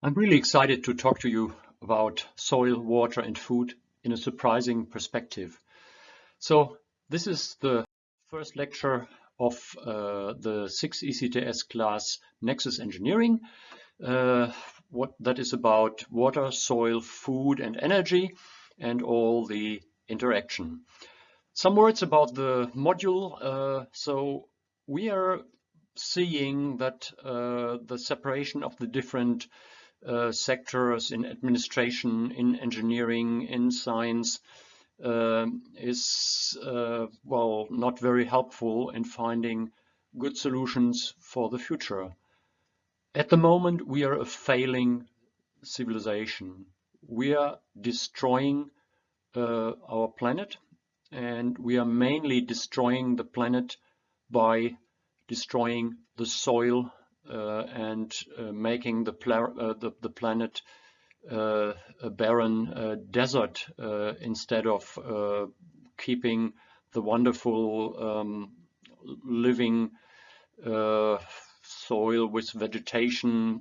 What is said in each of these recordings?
I'm really excited to talk to you about soil, water and food in a surprising perspective. So this is the first lecture of uh, the 6 ECTS class Nexus Engineering. Uh, what that is about water, soil, food and energy and all the interaction. Some words about the module. Uh, so we are seeing that uh, the separation of the different uh, sectors in administration, in engineering, in science uh, is, uh, well, not very helpful in finding good solutions for the future. At the moment, we are a failing civilization. We are destroying uh, our planet and we are mainly destroying the planet by destroying the soil and uh, making the, uh, the, the, planet uh, a barren uh, desert uh, instead of keeping the wonderful um, living soil with vegetation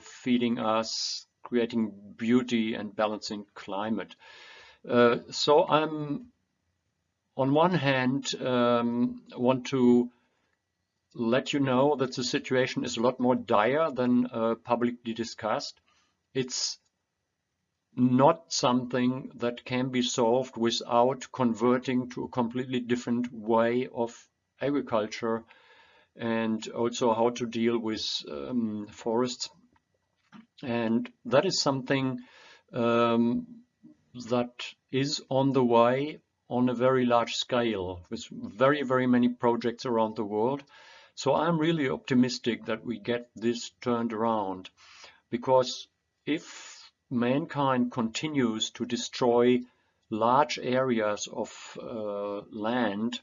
feeding us, creating beauty and balancing climate. so I'm on one hand um, want to let you know that the situation is a lot more dire than uh, publicly discussed. It's not something that can be solved without converting to a completely different way of agriculture and also how to deal with um, forests. And that is something um, that is on the way on a very large scale with very, very many projects around the world. So I'm really optimistic that we get this turned around because if mankind continues to destroy large areas of uh, land,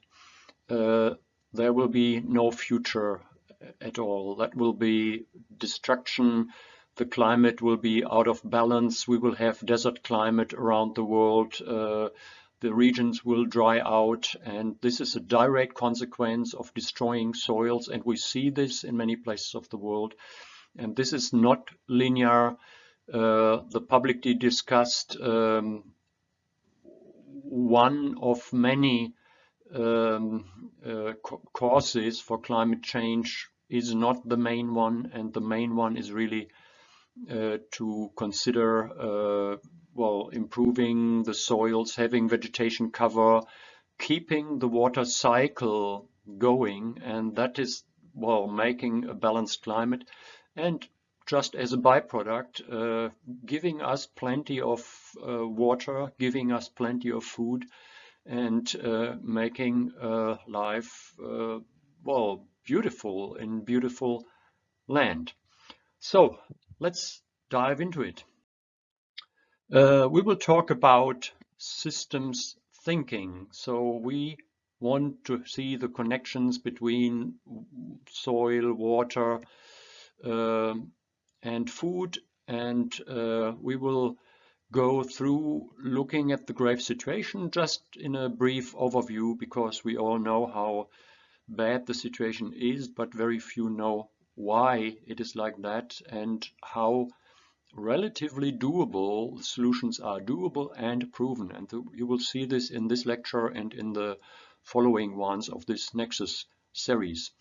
uh, there will be no future at all. That will be destruction. The climate will be out of balance. We will have desert climate around the world. Uh, the regions will dry out and this is a direct consequence of destroying soils and we see this in many places of the world. And this is not linear. Uh, the publicly discussed um, one of many um, uh, causes for climate change is not the main one and the main one is really uh, to consider uh, well, improving the soils, having vegetation cover, keeping the water cycle going, and that is, well, making a balanced climate. And just as a byproduct, uh, giving us plenty of uh, water, giving us plenty of food, and uh, making uh, life, uh, well, beautiful in beautiful land. So let's dive into it. Uh, we will talk about systems thinking. So we want to see the connections between soil, water, uh, and food. And uh, we will go through looking at the grave situation just in a brief overview because we all know how bad the situation is, but very few know why it is like that and how relatively doable solutions are doable and proven and you will see this in this lecture and in the following ones of this Nexus series.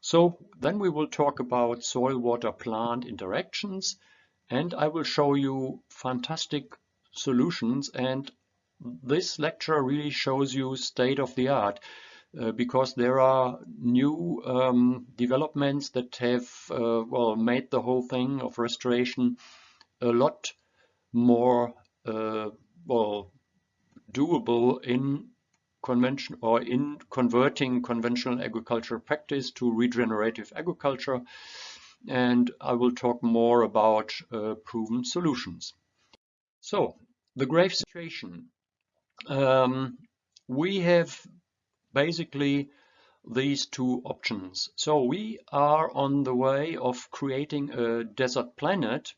So then we will talk about soil water plant interactions and I will show you fantastic solutions and this lecture really shows you state of the art uh, because there are new um, developments that have uh, well made the whole thing of restoration a lot more uh, well doable in convention or in converting conventional agricultural practice to regenerative agriculture and I will talk more about uh, proven solutions. So the grave situation. Um, we have basically these two options. So we are on the way of creating a desert planet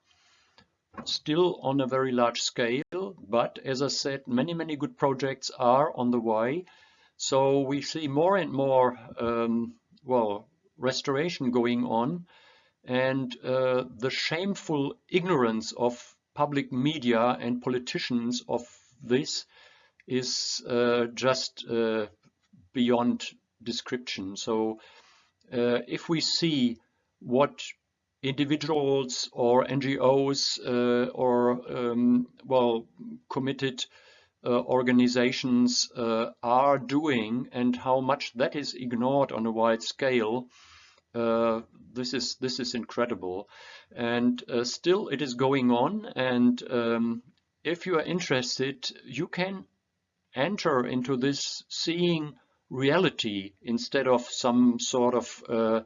still on a very large scale, but as I said, many, many good projects are on the way. So we see more and more, um, well, restoration going on. And uh, the shameful ignorance of public media and politicians of this is uh, just uh, beyond description. So uh, if we see what individuals or NGOs uh, or um, well committed uh, organizations uh, are doing and how much that is ignored on a wide scale uh, this is this is incredible. And uh, still it is going on and um, if you are interested you can enter into this seeing reality instead of some sort of uh,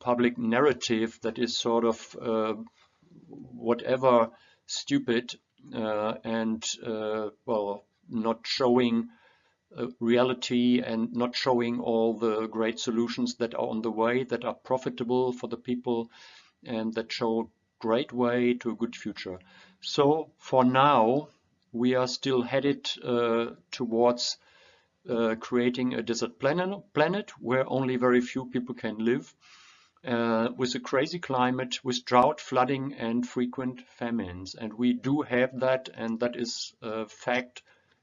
public narrative that is sort of uh, whatever stupid uh, and uh, well not showing uh, reality and not showing all the great solutions that are on the way that are profitable for the people and that show great way to a good future. So for now we are still headed uh, towards uh, creating a desert planet, planet where only very few people can live uh, with a crazy climate, with drought, flooding and frequent famines. And we do have that and that is a fact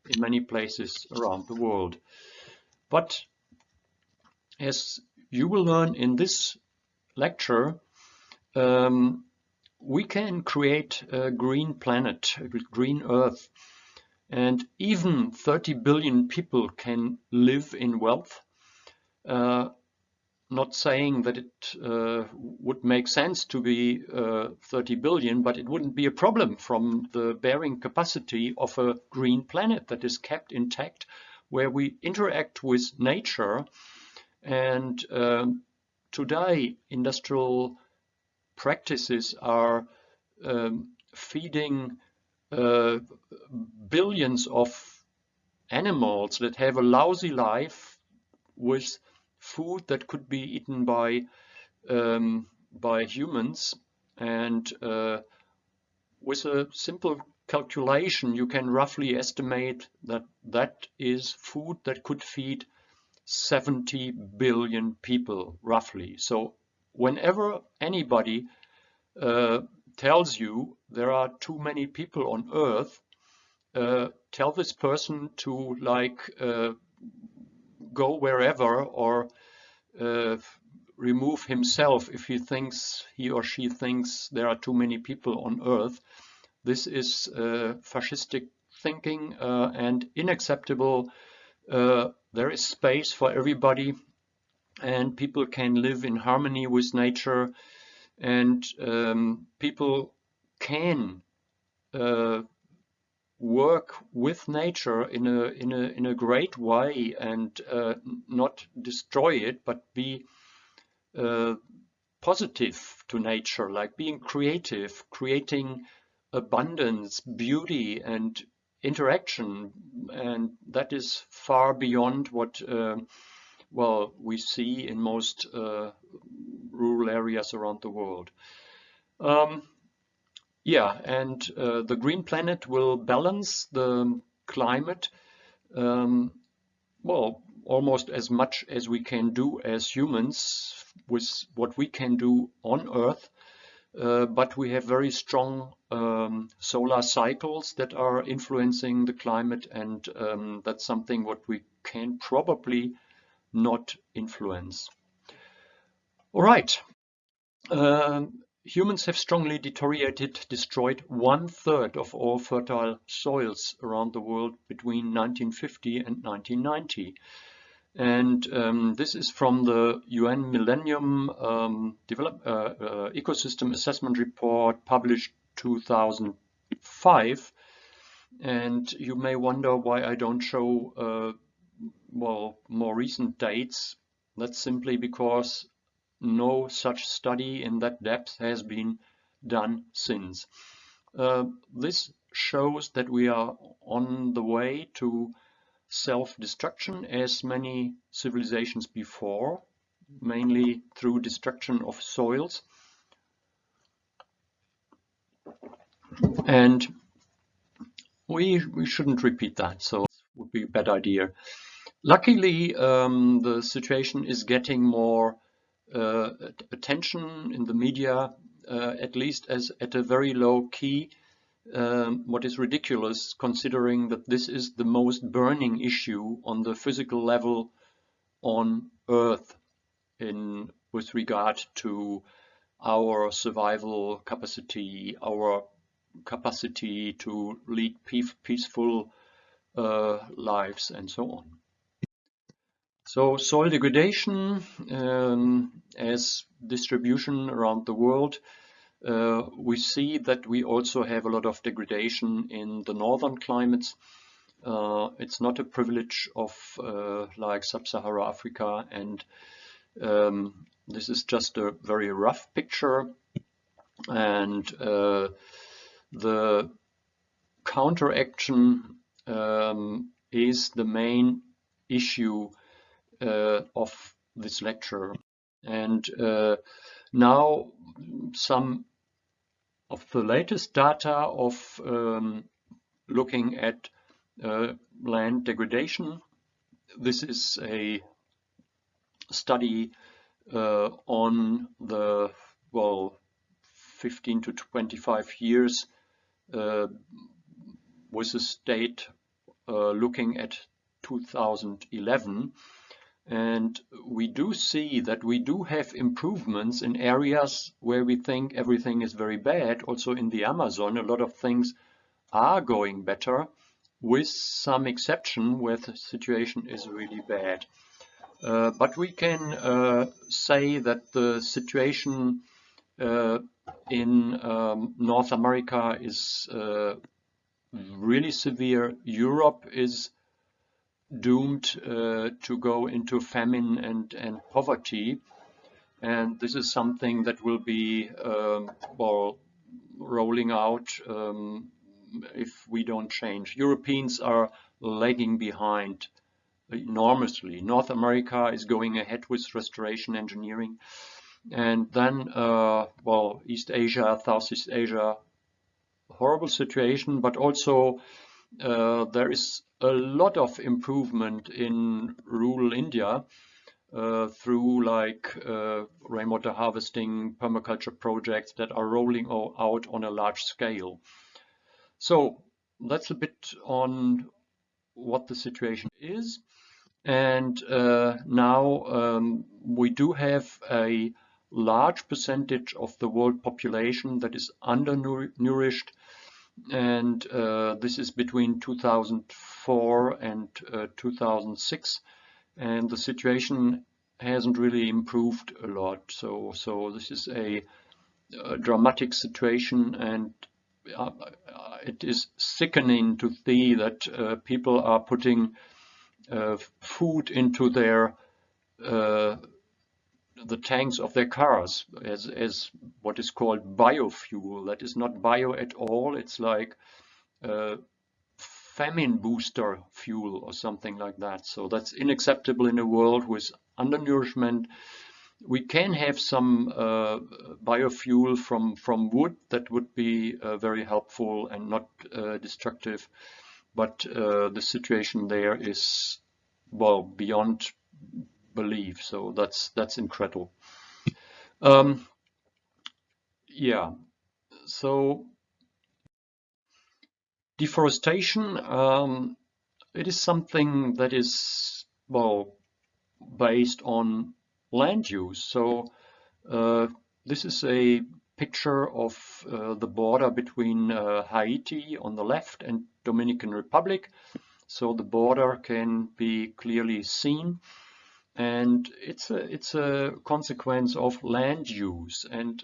in many places around the world. But as you will learn in this lecture, um, we can create a green planet, a green Earth, and even 30 billion people can live in wealth. Uh, not saying that it uh, would make sense to be uh, 30 billion, but it wouldn't be a problem from the bearing capacity of a green planet that is kept intact, where we interact with nature. And um, today, industrial practices are um, feeding uh, billions of animals that have a lousy life with food that could be eaten by um, by humans. And uh, with a simple calculation you can roughly estimate that that is food that could feed 70 billion people roughly. So whenever anybody uh, tells you there are too many people on earth uh, tell this person to like uh, go wherever or uh, remove himself if he thinks he or she thinks there are too many people on earth. This is uh, fascistic thinking uh, and unacceptable. Uh, there is space for everybody and people can live in harmony with nature and um, people can uh, work with nature in a in a in a great way and uh, not destroy it but be uh, positive to nature like being creative creating abundance beauty and interaction. And that is far beyond what uh, well we see in most uh, rural areas around the world. Um, yeah, and uh, the green planet will balance the climate, um, well, almost as much as we can do as humans with what we can do on Earth. Uh, but we have very strong um, solar cycles that are influencing the climate and um, that's something what we can probably not influence. All right. Um, humans have strongly deteriorated, destroyed one third of all fertile soils around the world between 1950 and 1990. And um, this is from the UN Millennium um, Develop, uh, uh, Ecosystem Assessment Report published 2005. And you may wonder why I don't show uh, well more recent dates. That's simply because no such study in that depth has been done since. Uh, this shows that we are on the way to self-destruction as many civilizations before, mainly through destruction of soils. And we, we shouldn't repeat that, so it would be a bad idea. Luckily, um, the situation is getting more attention in the media, uh, at least as at a very low key, um, what is ridiculous considering that this is the most burning issue on the physical level on Earth in with regard to our survival capacity, our capacity to lead peaceful uh, lives and so on. So soil degradation um, as distribution around the world, uh, we see that we also have a lot of degradation in the northern climates. Uh, it's not a privilege of uh, like sub-Sahara Africa and um, this is just a very rough picture and uh, the counteraction um, is the main issue of this lecture. And uh, now some of the latest data of um, looking at uh, land degradation. This is a study uh, on the, well, 15 to 25 years uh, with the state uh, looking at 2011 and we do see that we do have improvements in areas where we think everything is very bad. Also in the Amazon, a lot of things are going better with some exception where the situation is really bad. Uh, but we can uh, say that the situation uh, in um, North America is uh, really severe. Europe is doomed uh, to go into famine and, and poverty. And this is something that will be, um, well, rolling out um, if we don't change. Europeans are lagging behind enormously. North America is going ahead with restoration engineering. And then, uh, well, East Asia, Southeast Asia, horrible situation, but also uh, there is a lot of improvement in rural India uh, through like uh, rainwater harvesting, permaculture projects that are rolling out on a large scale. So that's a bit on what the situation is. And uh, now um, we do have a large percentage of the world population that is undernourished and uh, this is between 2004 and uh, 2006 and the situation hasn't really improved a lot. So so this is a, a dramatic situation. And uh, it is sickening to see that uh, people are putting uh, food into their uh, the tanks of their cars as, as what is called biofuel. That is not bio at all. It's like uh, famine booster fuel or something like that. So that's unacceptable in a world with undernourishment. We can have some uh, biofuel from, from wood that would be uh, very helpful and not uh, destructive. But uh, the situation there is, well, beyond believe. So that's that's incredible. Um, yeah, so deforestation, um, it is something that is, well, based on land use. So uh, this is a picture of uh, the border between uh, Haiti on the left and Dominican Republic. So the border can be clearly seen and it's a it's a consequence of land use. And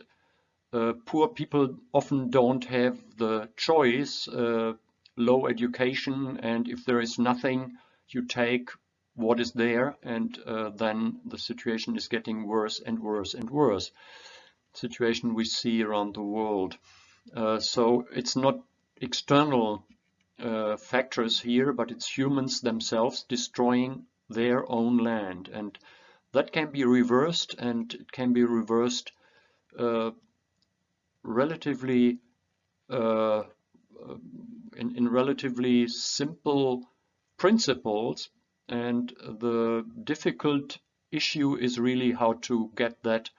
uh, poor people often don't have the choice uh, low education and if there is nothing you take what is there and uh, then the situation is getting worse and worse and worse. Situation we see around the world. Uh, so it's not external uh, factors here but it's humans themselves destroying their own land. And that can be reversed and it can be reversed uh, relatively uh, in, in relatively simple principles and the difficult issue is really how to get that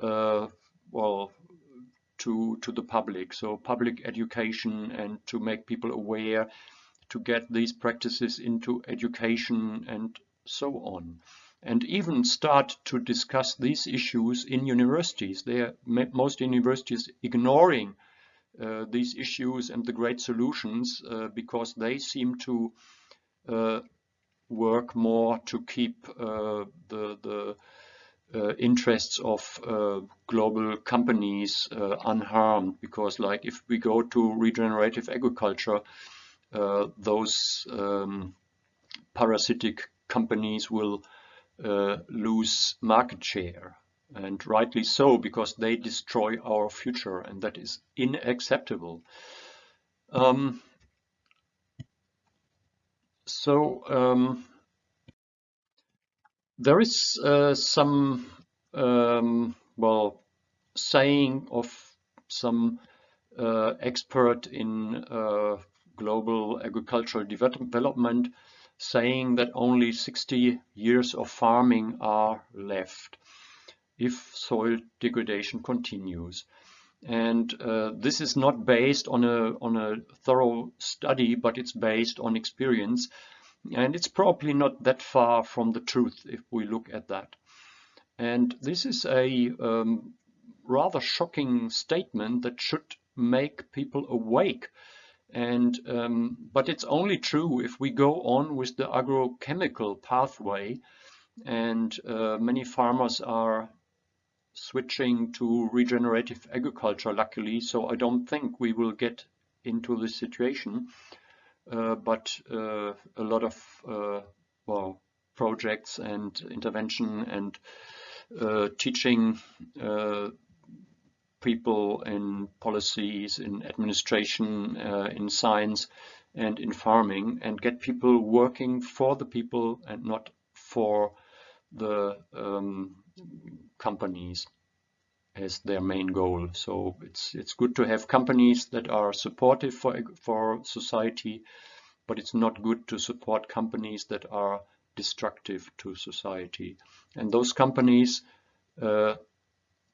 uh, well to to the public so public education and to make people aware to get these practices into education and so on and even start to discuss these issues in universities. They are, most universities ignoring uh, these issues and the great solutions uh, because they seem to uh, work more to keep uh, the, the uh, interests of uh, global companies unharmed because like if we go to regenerative agriculture those um, parasitic companies will uh, lose market share and rightly so because they destroy our future and that is unacceptable. Um, so um, there is uh, some um, well saying of some uh, expert in uh, global agricultural development saying that only 60 years of farming are left if soil degradation continues. And uh, this is not based on a, on a thorough study, but it's based on experience. And it's probably not that far from the truth if we look at that. And this is a um, rather shocking statement that should make people awake and um, but it's only true if we go on with the agrochemical pathway, and uh, many farmers are switching to regenerative agriculture. Luckily, so I don't think we will get into this situation. Uh, but uh, a lot of uh, well projects and intervention and uh, teaching uh, people in policies, in administration, uh, in science, and in farming, and get people working for the people and not for the um, companies as their main goal. So it's it's good to have companies that are supportive for for society, but it's not good to support companies that are destructive to society. And those companies uh,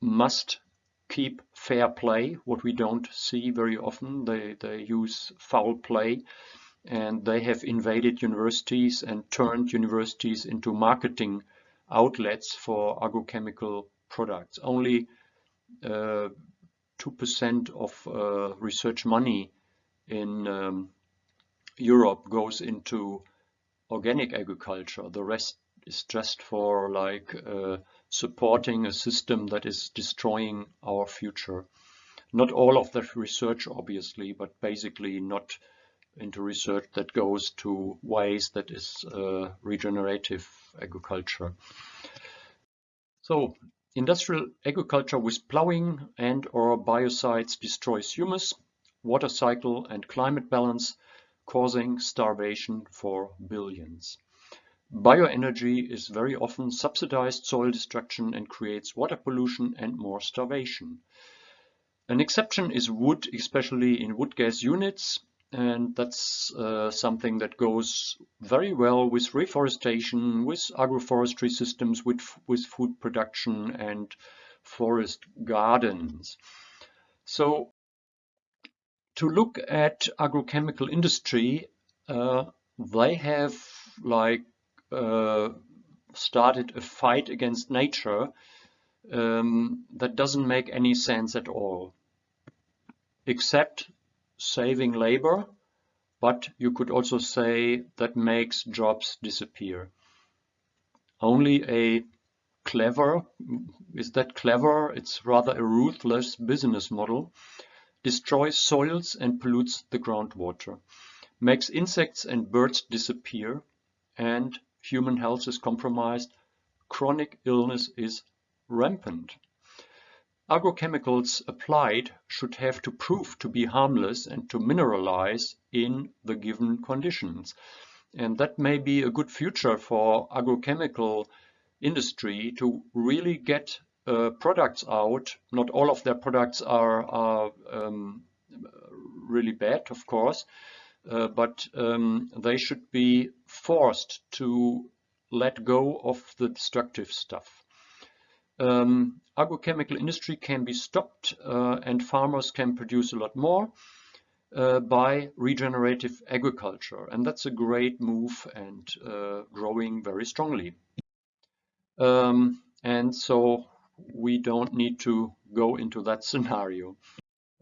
must keep fair play, what we don't see very often. They, they use foul play and they have invaded universities and turned universities into marketing outlets for agrochemical products. Only 2% uh, of uh, research money in um, Europe goes into organic agriculture. The rest is just for like uh, supporting a system that is destroying our future. Not all of that research, obviously, but basically not into research that goes to ways that is uh, regenerative agriculture. So industrial agriculture with plowing and or biocides destroys humus, water cycle and climate balance, causing starvation for billions. Bioenergy is very often subsidized soil destruction and creates water pollution and more starvation. An exception is wood, especially in wood gas units, and that's uh, something that goes very well with reforestation, with agroforestry systems, with, with food production and forest gardens. So to look at agrochemical industry, uh, they have like started a fight against nature um, that doesn't make any sense at all, except saving labor, but you could also say that makes jobs disappear. Only a clever, is that clever? It's rather a ruthless business model, destroys soils and pollutes the groundwater, makes insects and birds disappear, and human health is compromised, chronic illness is rampant. Agrochemicals applied should have to prove to be harmless and to mineralize in the given conditions. And that may be a good future for agrochemical industry to really get uh, products out. Not all of their products are, are um, really bad, of course, uh, but um, they should be forced to let go of the destructive stuff. Um, agrochemical industry can be stopped uh, and farmers can produce a lot more uh, by regenerative agriculture. And that's a great move and uh, growing very strongly. Um, and so we don't need to go into that scenario.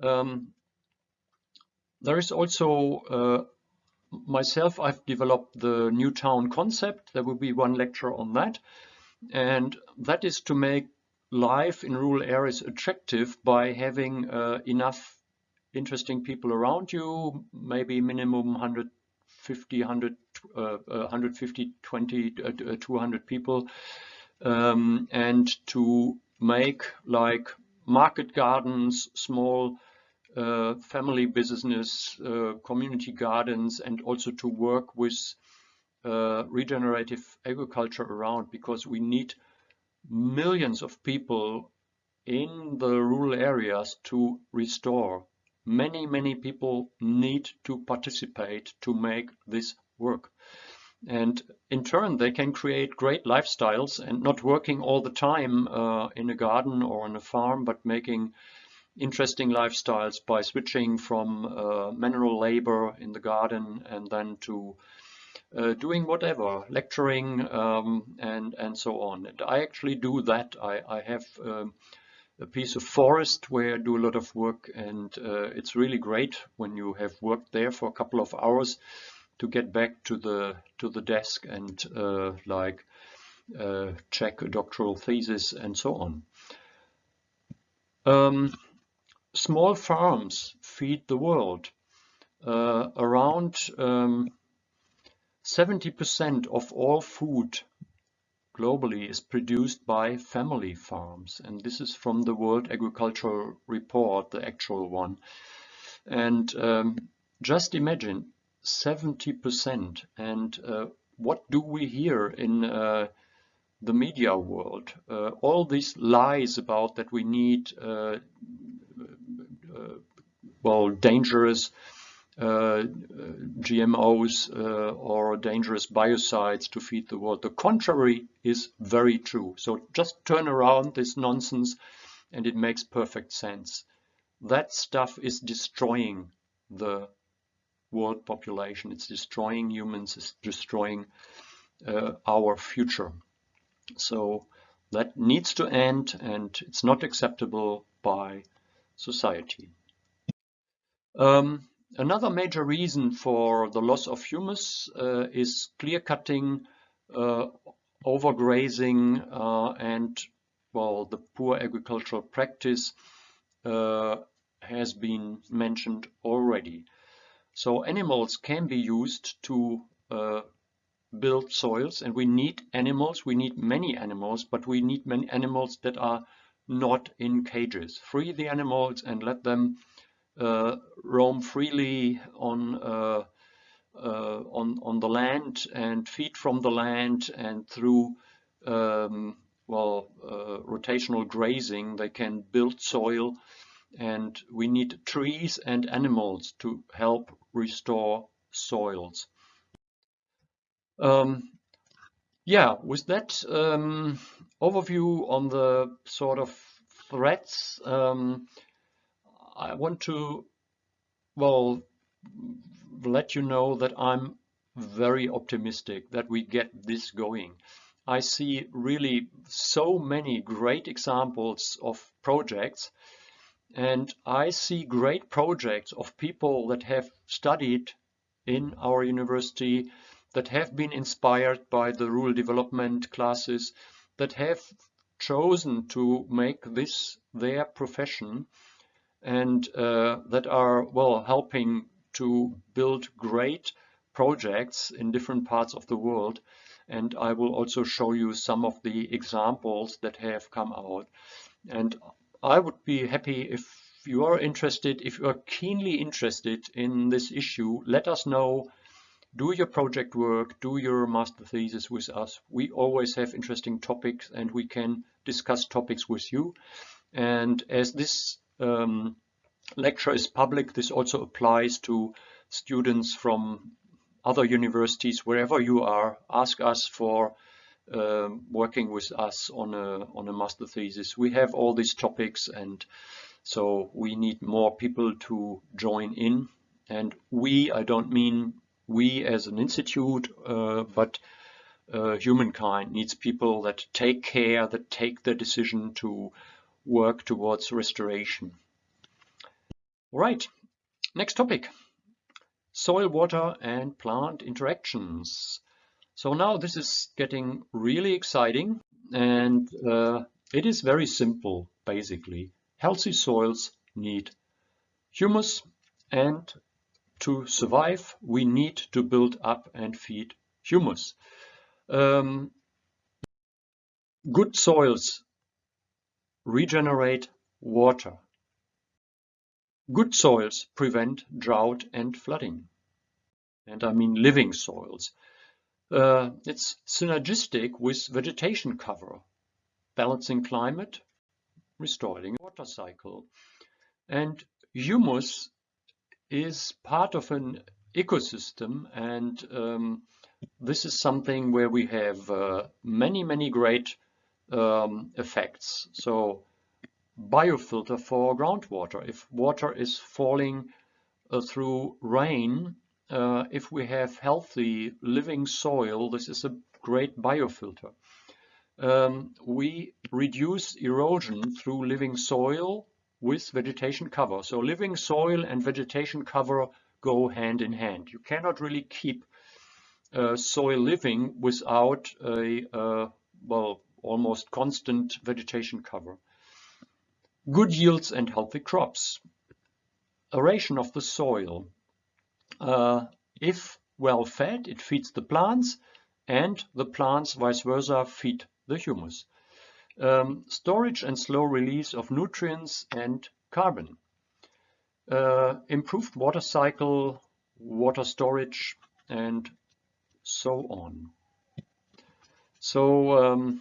Um, there is also uh, myself, I've developed the new town concept. There will be one lecture on that. And that is to make life in rural areas attractive by having uh, enough interesting people around you, maybe minimum 150, 100, uh, 150, 20, uh, 200 people, um, and to make like market gardens, small uh, family business, uh, community gardens, and also to work with uh, regenerative agriculture around because we need millions of people in the rural areas to restore. Many, many people need to participate to make this work. And in turn, they can create great lifestyles and not working all the time uh, in a garden or on a farm, but making interesting lifestyles by switching from uh, manual labor in the garden and then to uh, doing whatever, lecturing um, and, and so on. And I actually do that. I, I have um, a piece of forest where I do a lot of work and uh, it's really great when you have worked there for a couple of hours to get back to the to the desk and uh, like uh, check a doctoral thesis and so on. Um, small farms feed the world. Uh, around 70% um, of all food globally is produced by family farms. And this is from the World Agricultural Report, the actual one. And um, just imagine 70%. And uh, what do we hear in uh, the media world? Uh, all these lies about that we need, uh, well, dangerous uh, GMOs or dangerous biocides to feed the world. The contrary is very true. So just turn around this nonsense and it makes perfect sense. That stuff is destroying the world population. It's destroying humans, it's destroying uh, our future. So that needs to end and it's not acceptable by society. Um, another major reason for the loss of humus uh, is clear cutting, uh, overgrazing uh, and well the poor agricultural practice uh, has been mentioned already. So animals can be used to uh, build soils and we need animals, we need many animals, but we need many animals that are not in cages. Free the animals and let them uh, roam freely on, uh, uh, on, on the land and feed from the land and through um, well, uh, rotational grazing they can build soil and we need trees and animals to help restore soils. Um, yeah, with that um, overview on the sort of threats, um, I want to, well, let you know that I'm very optimistic that we get this going. I see really so many great examples of projects and I see great projects of people that have studied in our university, that have been inspired by the rural development classes, that have chosen to make this their profession and uh, that are, well, helping to build great projects in different parts of the world. And I will also show you some of the examples that have come out. And I would be happy if you are interested, if you are keenly interested in this issue, let us know. Do your project work, do your master thesis with us. We always have interesting topics and we can discuss topics with you. And as this um, lecture is public, this also applies to students from other universities, wherever you are. Ask us for um, working with us on a on a master thesis. We have all these topics, and so we need more people to join in. And we, I don't mean we as an institute, uh, but uh, humankind needs people that take care, that take the decision to work towards restoration. All right, next topic, soil, water and plant interactions. So now this is getting really exciting and uh, it is very simple basically. Healthy soils need humus and to survive we need to build up and feed humus. Um, good soils regenerate water. Good soils prevent drought and flooding. And I mean living soils. Uh, it's synergistic with vegetation cover, balancing climate, restoring water cycle. And humus is part of an ecosystem and um, this is something where we have uh, many, many great um, effects. So biofilter for groundwater. If water is falling uh, through rain, uh, if we have healthy living soil, this is a great biofilter. Um, we reduce erosion through living soil with vegetation cover. So living soil and vegetation cover go hand in hand. You cannot really keep uh, soil living without a, uh, well, almost constant vegetation cover. Good yields and healthy crops. Aeration of the soil. Uh, if well fed, it feeds the plants and the plants vice versa feed the humus. Um, storage and slow release of nutrients and carbon. Uh, improved water cycle, water storage and so on. So um,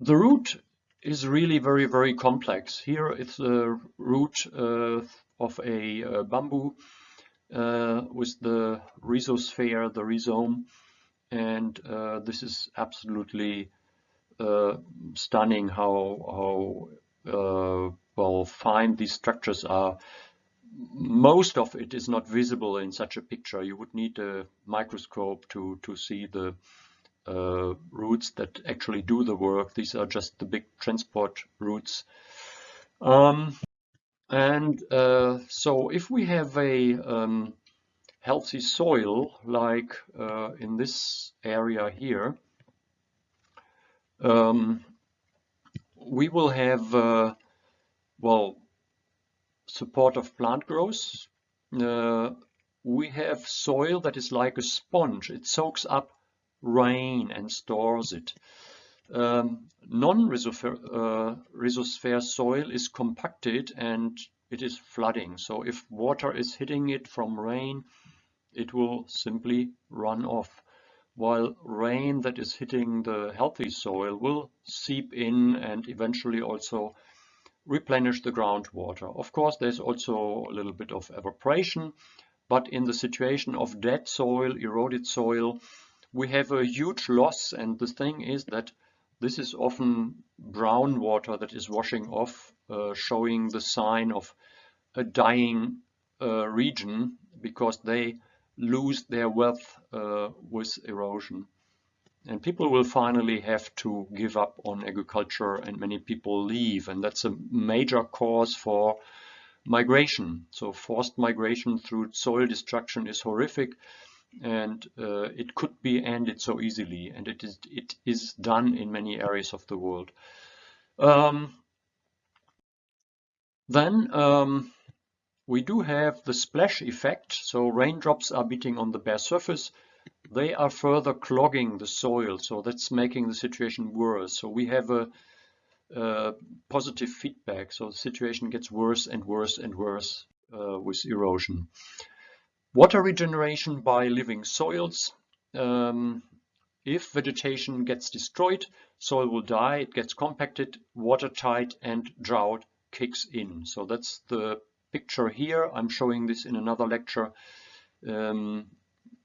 the root is really very, very complex. Here it's the root uh, of a uh, bamboo uh, with the rhizosphere, the rhizome, and uh, this is absolutely uh, stunning how, how uh, well fine these structures are most of it is not visible in such a picture. You would need a microscope to, to see the uh, roots that actually do the work. These are just the big transport roots. Um, and uh, so if we have a um, healthy soil, like uh, in this area here, um, we will have, uh, well, support of plant growth. Uh, we have soil that is like a sponge. It soaks up rain and stores it. Um, Non-rhizosphere uh, soil is compacted and it is flooding. So if water is hitting it from rain, it will simply run off. While rain that is hitting the healthy soil will seep in and eventually also replenish the groundwater. Of course, there's also a little bit of evaporation, but in the situation of dead soil, eroded soil, we have a huge loss. And the thing is that this is often brown water that is washing off, uh, showing the sign of a dying uh, region because they lose their wealth uh, with erosion. And people will finally have to give up on agriculture and many people leave. And that's a major cause for migration. So forced migration through soil destruction is horrific and uh, it could be ended so easily. And it is, it is done in many areas of the world. Um, then um, we do have the splash effect. So raindrops are beating on the bare surface they are further clogging the soil. So that's making the situation worse. So we have a, positive feedback. So the situation gets worse and worse and worse uh, with erosion. Water regeneration by living soils. Um, if vegetation gets destroyed, soil will die, it gets compacted, watertight and drought kicks in. So that's the picture here. I'm showing this in another lecture. Um,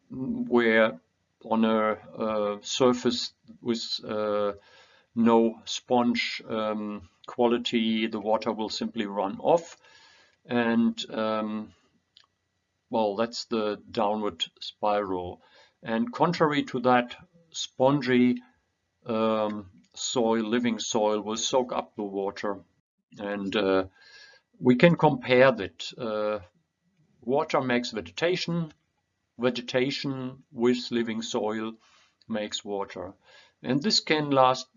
where on a surface with uh, no sponge um, quality, the water will simply run off. And um, well, that's the downward spiral. And contrary to that, spongy um, soil, living soil, will soak up the water. And uh, we can compare that. Uh, water makes vegetation, vegetation with living soil makes water. And this can last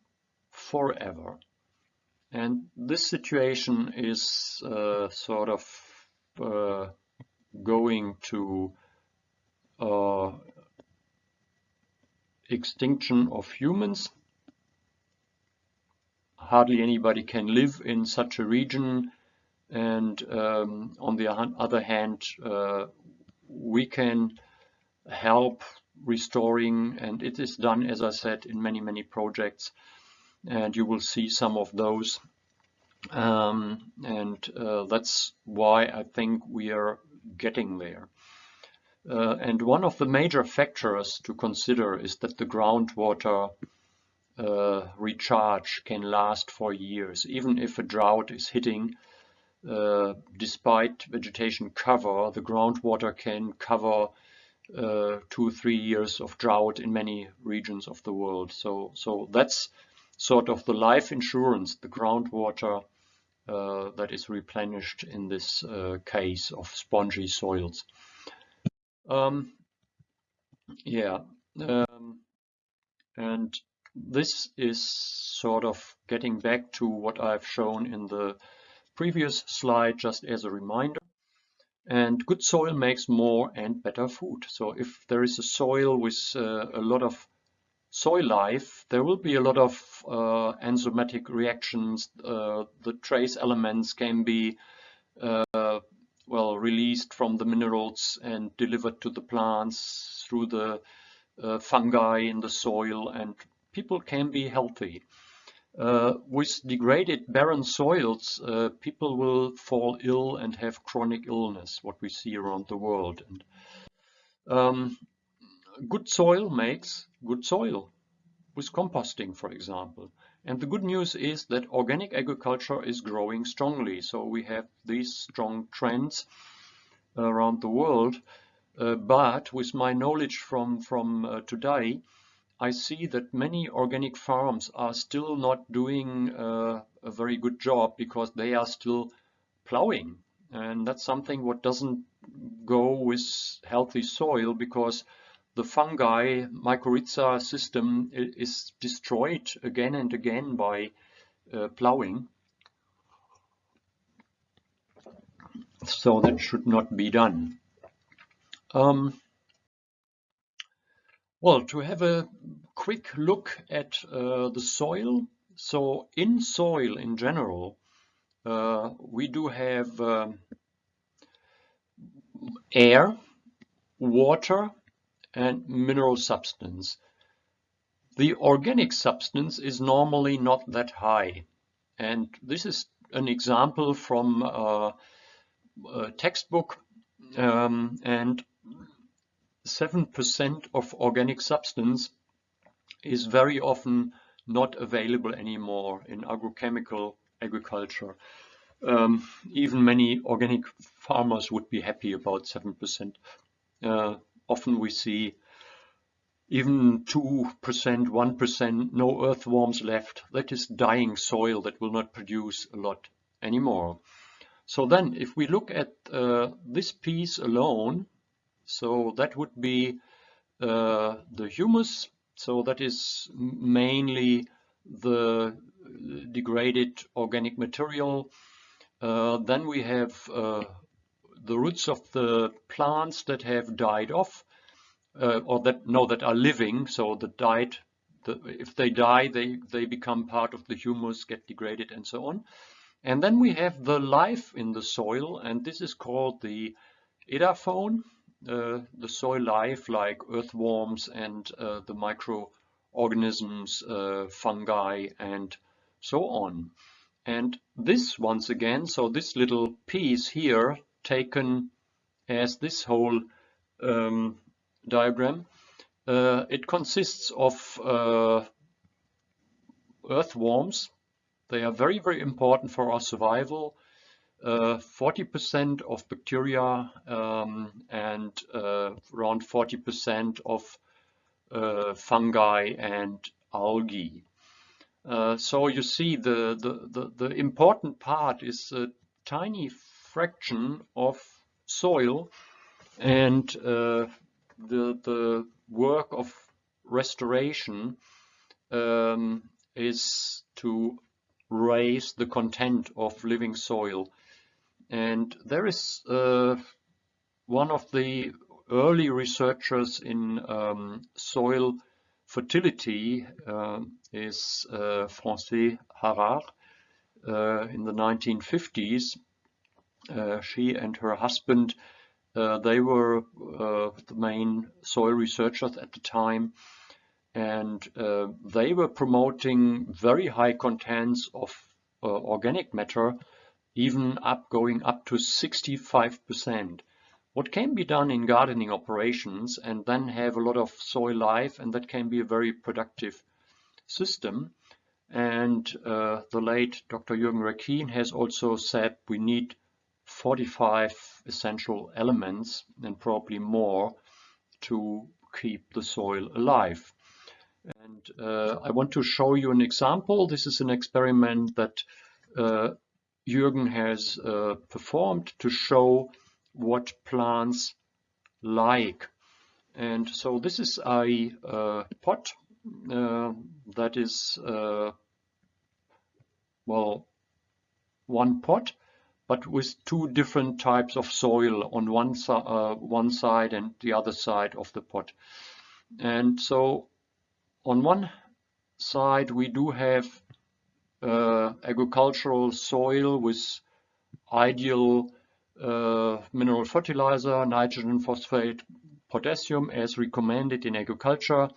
forever. And this situation is uh, sort of uh, going to uh, extinction of humans. Hardly anybody can live in such a region and um, on the other hand uh, we can help restoring and it is done as I said in many many projects and you will see some of those. Um, and uh, that's why I think we are getting there. Uh, and one of the major factors to consider is that the groundwater uh, recharge can last for years. Even if a drought is hitting, uh, despite vegetation cover, the groundwater can cover uh, two, three years of drought in many regions of the world. So, so that's sort of the life insurance, the groundwater uh, that is replenished in this uh, case of spongy soils. Um, yeah, um, and this is sort of getting back to what I've shown in the previous slide just as a reminder. And good soil makes more and better food. So if there is a soil with uh, a lot of soil life, there will be a lot of uh, enzymatic reactions. Uh, the trace elements can be uh, well released from the minerals and delivered to the plants through the uh, fungi in the soil and people can be healthy. Uh, with degraded barren soils, uh, people will fall ill and have chronic illness, what we see around the world. And, um, good soil makes good soil with composting, for example. And the good news is that organic agriculture is growing strongly. So we have these strong trends around the world. Uh, but with my knowledge from, from uh, today, I see that many organic farms are still not doing uh, a very good job because they are still plowing. And that's something what doesn't go with healthy soil because the fungi mycorrhiza system is destroyed again and again by uh, plowing. So that should not be done. Um, well, to have a quick look at uh, the soil. So in soil in general, uh, we do have um, air, water, and mineral substance. The organic substance is normally not that high. And this is an example from uh, a textbook um, and 7% of organic substance is very often not available anymore in agrochemical agriculture. Um, even many organic farmers would be happy about 7%. Uh, often we see even 2%, 1%, no earthworms left. That is dying soil that will not produce a lot anymore. So then if we look at uh, this piece alone, so that would be uh, the humus. So that is mainly the degraded organic material. Uh, then we have uh, the roots of the plants that have died off uh, or that no that are living so the died the, if they die they they become part of the humus get degraded and so on. And then we have the life in the soil and this is called the edaphone uh, the soil life like earthworms and uh, the microorganisms uh, fungi and so on. And this once again so this little piece here taken as this whole um, diagram Uh, it consists of uh, earthworms. They are very, very important for our survival. 40% uh, of bacteria um, and uh, around 40% of uh, fungi and algae. so you see the, the, the, the important part is a tiny fraction of soil and uh, the, the work of restoration um, is to raise the content of living soil. And there is uh, one of the early researchers in um, soil fertility uh, is uh, Francais Harard uh, in the 1950s. Uh, she and her husband uh, they were uh, the main soil researchers at the time and uh, they were promoting very high contents of uh, organic matter even up going up to 65%. What can be done in gardening operations and then have a lot of soil life and that can be a very productive system. And uh, the late Dr. Jürgen Reckin has also said we need 45 essential elements and probably more to keep the soil alive. And uh, I want to show you an example. This is an experiment that uh, Jürgen has uh, performed to show what plants like. And so this is a uh, pot uh, that is, uh, well, one pot but with two different types of soil on one, uh, one side and the other side of the pot. And so on one side we do have uh, agricultural soil with ideal uh, mineral fertilizer, nitrogen, phosphate, potassium as recommended in agriculture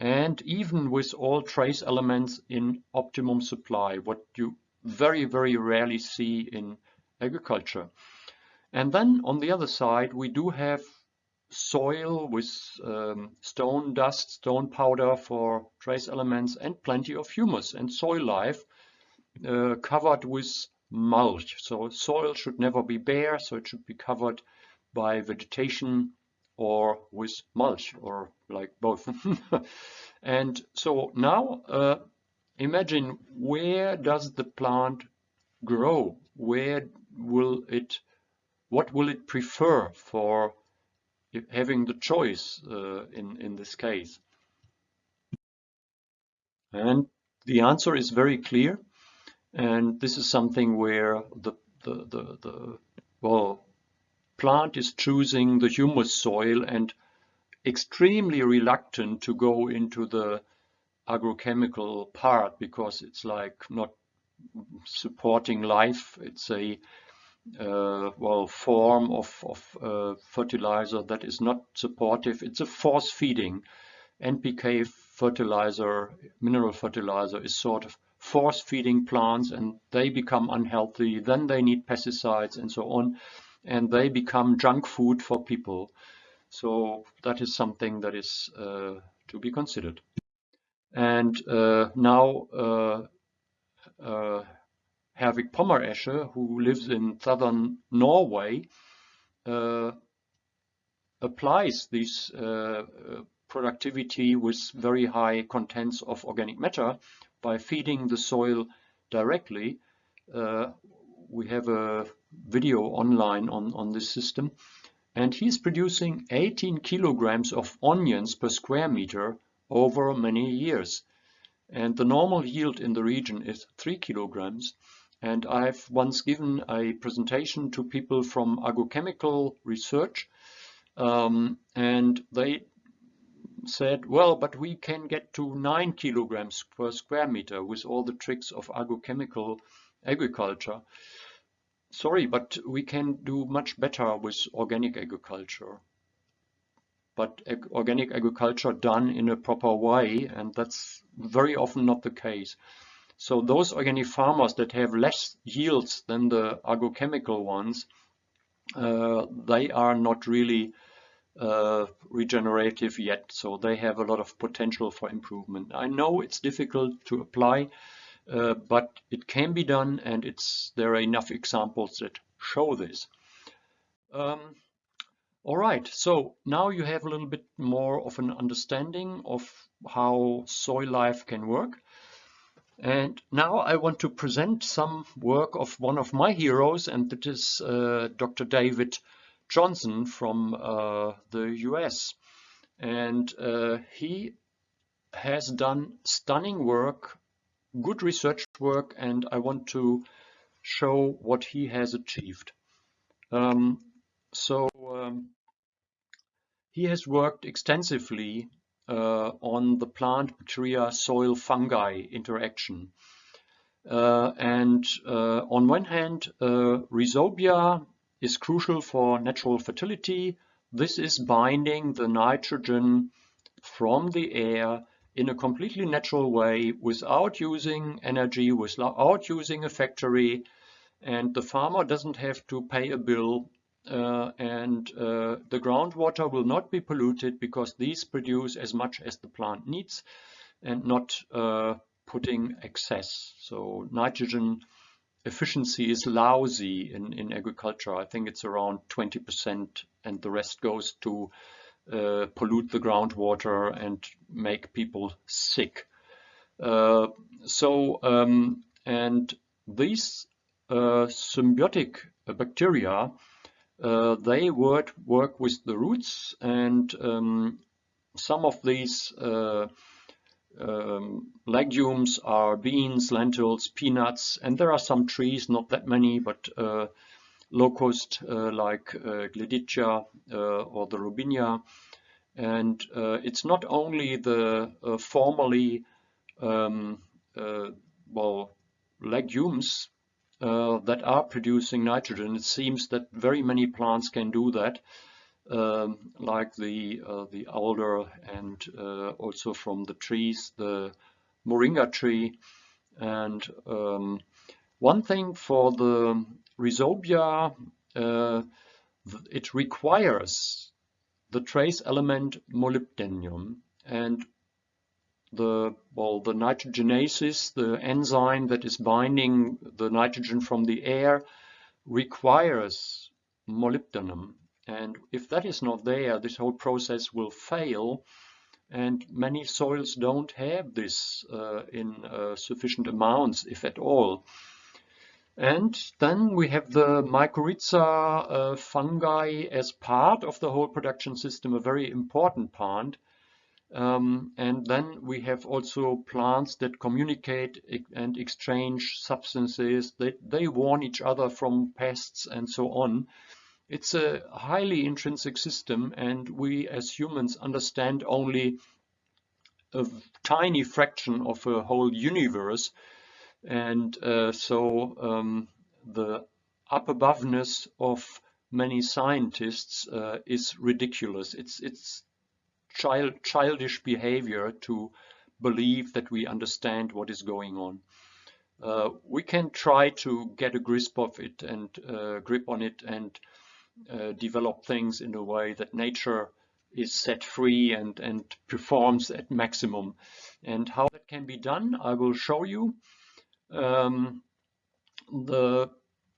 and even with all trace elements in optimum supply, what you very, very rarely see in agriculture. And then on the other side, we do have soil with um, stone dust, stone powder for trace elements and plenty of humus and soil life uh, covered with mulch. So soil should never be bare, so it should be covered by vegetation or with mulch or like both. and so now uh, imagine where does the plant grow? Where will it, what will it prefer for having the choice uh, in, in this case? And the answer is very clear. And this is something where the, the, the, the well, plant is choosing the humus soil and extremely reluctant to go into the agrochemical part because it's like not supporting life. It's a uh, well form of, of uh, fertilizer that is not supportive. It's a force feeding. NPK fertilizer, mineral fertilizer is sort of force feeding plants and they become unhealthy. Then they need pesticides and so on. And they become junk food for people. So that is something that is uh, to be considered. And uh, now uh, uh, Herwig Pommeresche, who lives in southern Norway, uh, applies this uh, productivity with very high contents of organic matter by feeding the soil directly. Uh, we have a video online on, on this system and he's producing 18 kilograms of onions per square meter over many years. And the normal yield in the region is 3 kilograms. And I've once given a presentation to people from agrochemical research, um, and they said, well, but we can get to 9 kilograms per square meter with all the tricks of agrochemical agriculture. Sorry, but we can do much better with organic agriculture. But ag organic agriculture done in a proper way, and that's very often not the case. So those organic farmers that have less yields than the agrochemical ones, uh, they are not really uh, regenerative yet, so they have a lot of potential for improvement. I know it's difficult to apply, uh, but it can be done and it's there are enough examples that show this. Um, all right, so now you have a little bit more of an understanding of how soil life can work. And now I want to present some work of one of my heroes, and that is uh, Dr. David Johnson from uh, the US. And uh, he has done stunning work, good research work, and I want to show what he has achieved. Um, so um, he has worked extensively uh, on the plant bacteria soil fungi interaction. Uh, and uh, on one hand, uh, rhizobia is crucial for natural fertility. This is binding the nitrogen from the air in a completely natural way without using energy, without using a factory, and the farmer doesn't have to pay a bill uh, and uh, the groundwater will not be polluted because these produce as much as the plant needs and not uh, putting excess. So nitrogen efficiency is lousy in, in agriculture. I think it's around 20% and the rest goes to uh, pollute the groundwater and make people sick. Uh, so, um, and these uh, symbiotic bacteria uh, they work, work with the roots and um, some of these uh, um, legumes are beans, lentils, peanuts, and there are some trees, not that many, but uh, locust uh, like uh, uh, or the Robinia. And it's not only the formerly um, well legumes uh, that are producing nitrogen. It seems that very many plants can do that, um, like the uh, the alder and uh, also from the trees, the moringa tree. And um, one thing for the rhizobia, uh, it requires the trace element molybdenum. And the well the nitrogenases, the enzyme that is binding the nitrogen from the air, requires molybdenum. And if that is not there, this whole process will fail. And many soils don't have this uh, in uh, sufficient amounts, if at all. And then we have the mycorrhiza uh, fungi as part of the whole production system, a very important part. Um, and then we have also plants that communicate and exchange substances. They, they warn each other from pests and so on. It's a highly intrinsic system and we as humans understand only a tiny fraction of a whole universe. And uh, so um, the up aboveness of many scientists uh, is ridiculous. It's, it's child, childish behavior to believe that we understand what is going on. Uh, we can try to get a grasp of it and uh, grip on it and uh, develop things in a way that nature is set free and, and performs at maximum. And how that can be done, I will show you. Um, the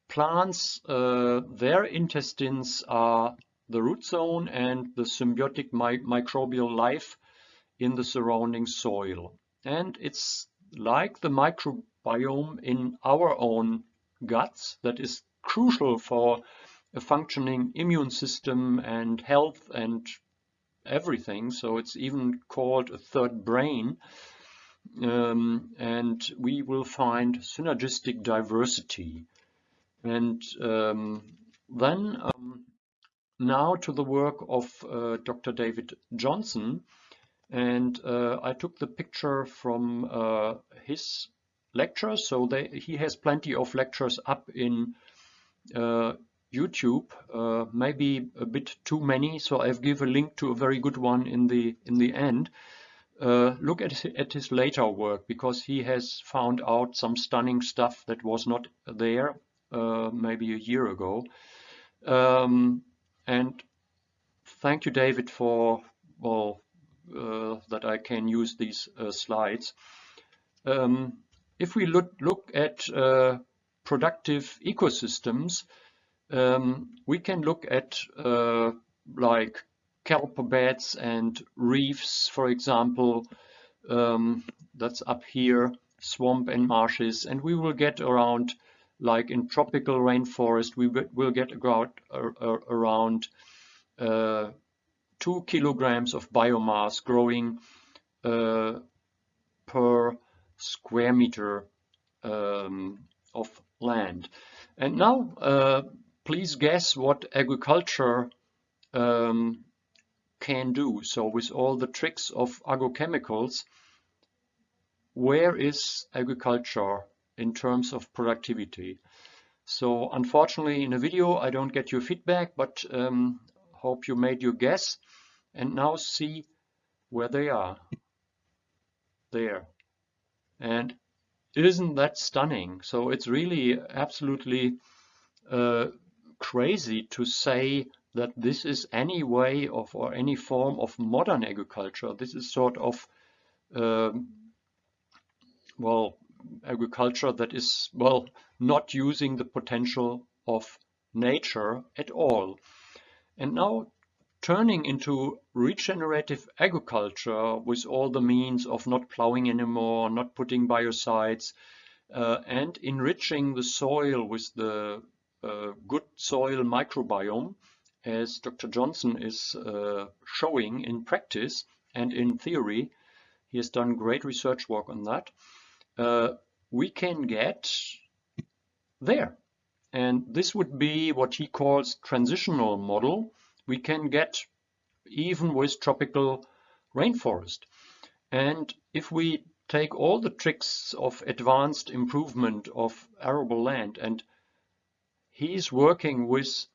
plants, uh, their intestines are the root zone and the symbiotic mi microbial life in the surrounding soil. And it's like the microbiome in our own guts that is crucial for a functioning immune system and health and everything. So it's even called a third brain. Um, and we will find synergistic diversity. And um, then um, now to the work of uh, Dr. David Johnson. And uh, I took the picture from uh, his lectures. So they, he has plenty of lectures up in uh, YouTube, uh, maybe a bit too many. So I've given a link to a very good one in the in the end. Uh, look at, at his later work because he has found out some stunning stuff that was not there maybe a year ago. Um, and thank you, David, for well uh, that I can use these uh, slides. Um, if we look look at uh, productive ecosystems, um, we can look at uh, like kelp beds and reefs, for example. Um, that's up here, swamp and marshes, and we will get around, like in tropical rainforest, we will get about uh, around uh, two kilograms of biomass growing uh, per square meter um, of land. And now, uh, please guess what agriculture um, can do. So with all the tricks of agrochemicals, where is agriculture in terms of productivity? So unfortunately in a video I don't get your feedback, but um, hope you made your guess and now see where they are. There. And isn't that stunning? So it's really absolutely uh, crazy to say that this is any way of or any form of modern agriculture. This is sort of um, well agriculture that is well not using the potential of nature at all. And now turning into regenerative agriculture with all the means of not plowing anymore, not putting biocides, uh, and enriching the soil with the uh, good soil microbiome, as Dr. Johnson is uh, showing in practice and in theory. He has done great research work on that. Uh, we can get there. And this would be what he calls transitional model. We can get even with tropical rainforest. And if we take all the tricks of advanced improvement of arable land and he's working with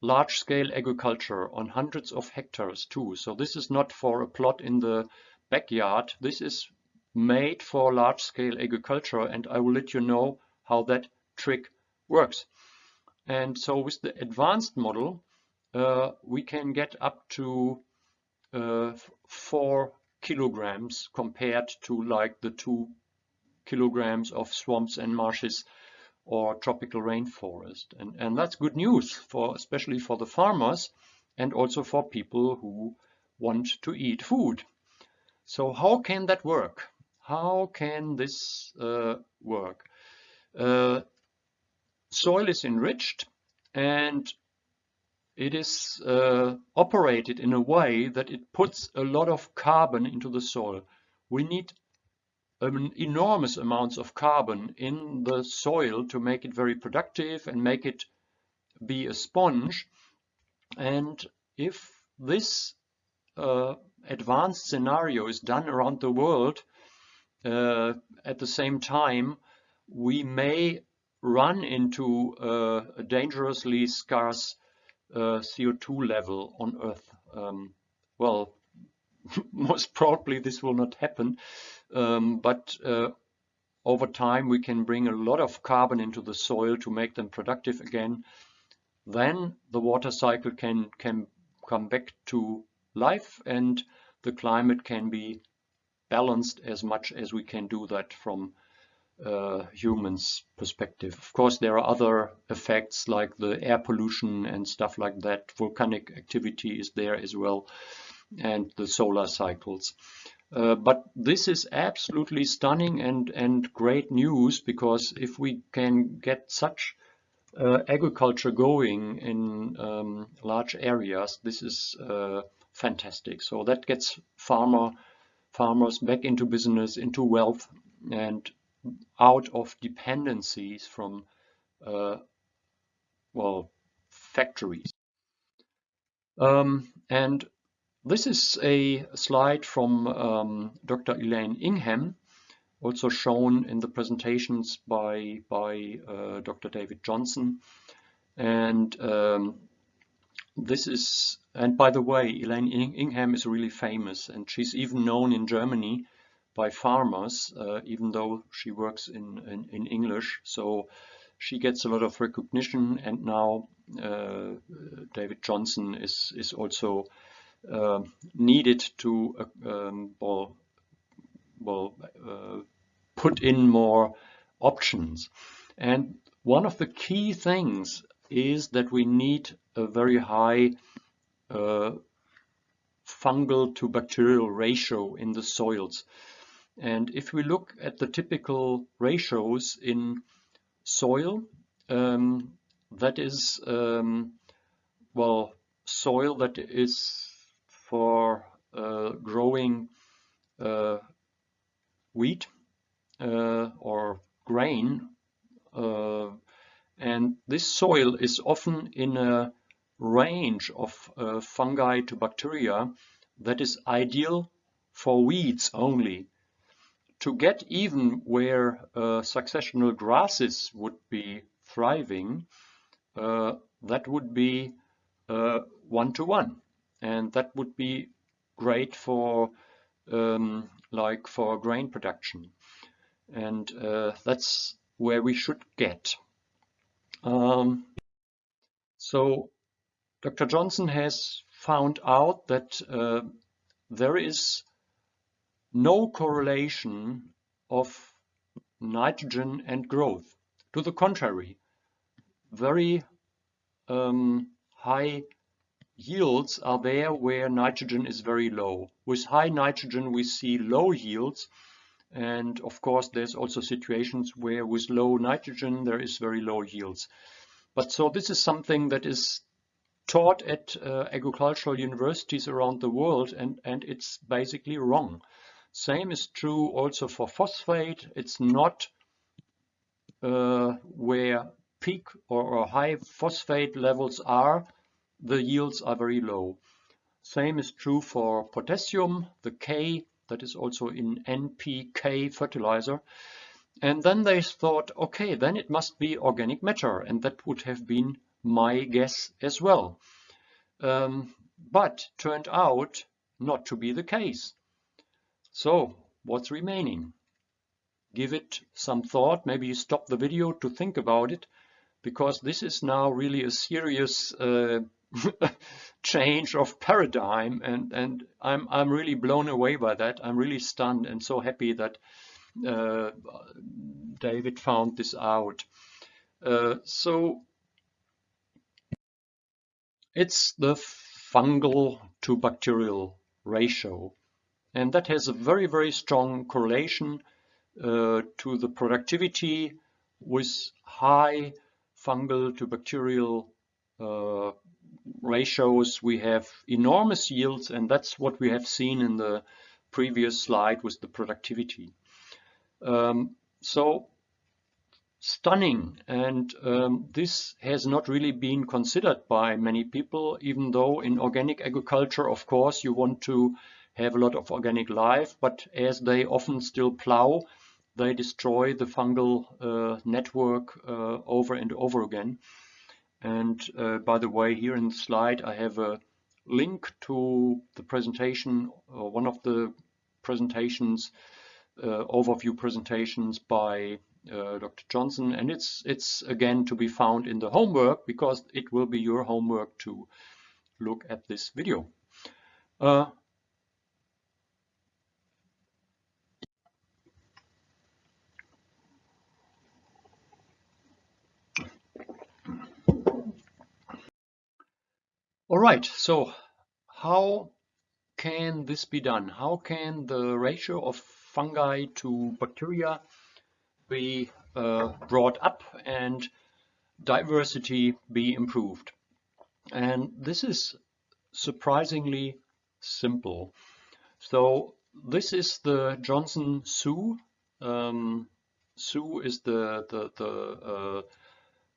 large-scale agriculture on hundreds of hectares too. So this is not for a plot in the backyard. This is made for large-scale agriculture and I will let you know how that trick works. And so with the advanced model, uh, we can get up to uh, four kilograms compared to like the two kilograms of swamps and marshes or tropical rainforest. And, and that's good news for especially for the farmers and also for people who want to eat food. So how can that work? How can this uh, work? Uh, soil is enriched and it is uh, operated in a way that it puts a lot of carbon into the soil. We need um, enormous amounts of carbon in the soil to make it very productive and make it be a sponge. And if this uh, advanced scenario is done around the world uh, at the same time, we may run into uh, a dangerously scarce uh, CO2 level on Earth. Um, well, most probably this will not happen, um, but uh, over time we can bring a lot of carbon into the soil to make them productive again. Then the water cycle can, can come back to life and the climate can be balanced as much as we can do that from uh, humans perspective. Of course, there are other effects like the air pollution and stuff like that. Volcanic activity is there as well and the solar cycles. Uh, but this is absolutely stunning and, and great news because if we can get such uh, agriculture going in um, large areas, this is uh, fantastic. So that gets farmer farmers back into business, into wealth, and out of dependencies from, uh, well, factories. Um, and this is a slide from um, Dr. Elaine Ingham, also shown in the presentations by, by uh, Dr. David Johnson. And um, this is, and by the way, Elaine Ingham is really famous and she's even known in Germany by farmers, uh, even though she works in, in, in, English. So she gets a lot of recognition and now uh, David Johnson is is also uh, needed to uh, um, well, well uh, put in more options. And one of the key things is that we need a very high uh, fungal to bacterial ratio in the soils. And if we look at the typical ratios in soil, um, that is, um, well, soil that is for uh, growing uh, wheat uh, or grain. And this soil is often in a range of uh, fungi to bacteria that is ideal for weeds only. To get even where uh, successional grasses would be thriving, uh, that would be one-to-one. Uh, -one. And that would be great for um, like for grain production. And uh, that's where we should get. Um, so Dr. Johnson has found out that uh, there is no correlation of nitrogen and growth. To the contrary, very um, high yields are there where nitrogen is very low. With high nitrogen we see low yields and of course there's also situations where with low nitrogen there is very low yields. But so this is something that is taught at uh, agricultural universities around the world and, and it's basically wrong. Same is true also for phosphate. It's not uh, where peak or, or, high phosphate levels are, the yields are very low. Same is true for potassium, the K that is also in NPK fertilizer. And then they thought, okay, then it must be organic matter, and that would have been my guess as well. Um, but turned out not to be the case. So what's remaining? Give it some thought, maybe stop the video to think about it, because this is now really a serious uh, change of paradigm and and I'm I'm really blown away by that I'm really stunned and so happy that uh, David found this out uh, so it's the fungal to bacterial ratio. And that has a very, very strong correlation uh, to the productivity with high fungal to bacterial uh, ratios. We have enormous yields, and that's what we have seen in the previous slide with the productivity. Um, so stunning and um, this has not really been considered by many people even though in organic agriculture of course you want to have a lot of organic life but as they often still plow they destroy the fungal uh, network uh, over and over again and uh, by the way here in the slide I have a link to the presentation or one of the presentations uh, overview presentations by uh, Dr. Johnson, and it's it's again to be found in the homework because it will be your homework to look at this video. All right, so how can this be done? How can the ratio of fungi to bacteria be uh, brought up and diversity be improved. And this is surprisingly simple. So this is the Johnson-Su. Um, Su is the, the, the uh,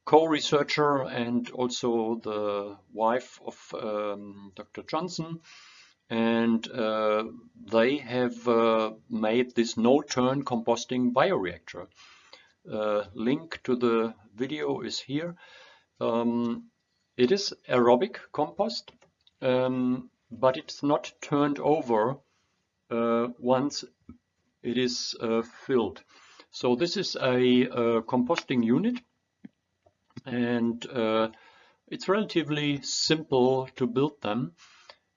co-researcher and also the wife of um, Dr. Johnson and uh, they have uh, made this no-turn composting bioreactor. Uh, link to the video is here. Um, it is aerobic compost, um, but it's not turned over uh, once it is uh, filled. So this is a, a composting unit and uh, it's relatively simple to build them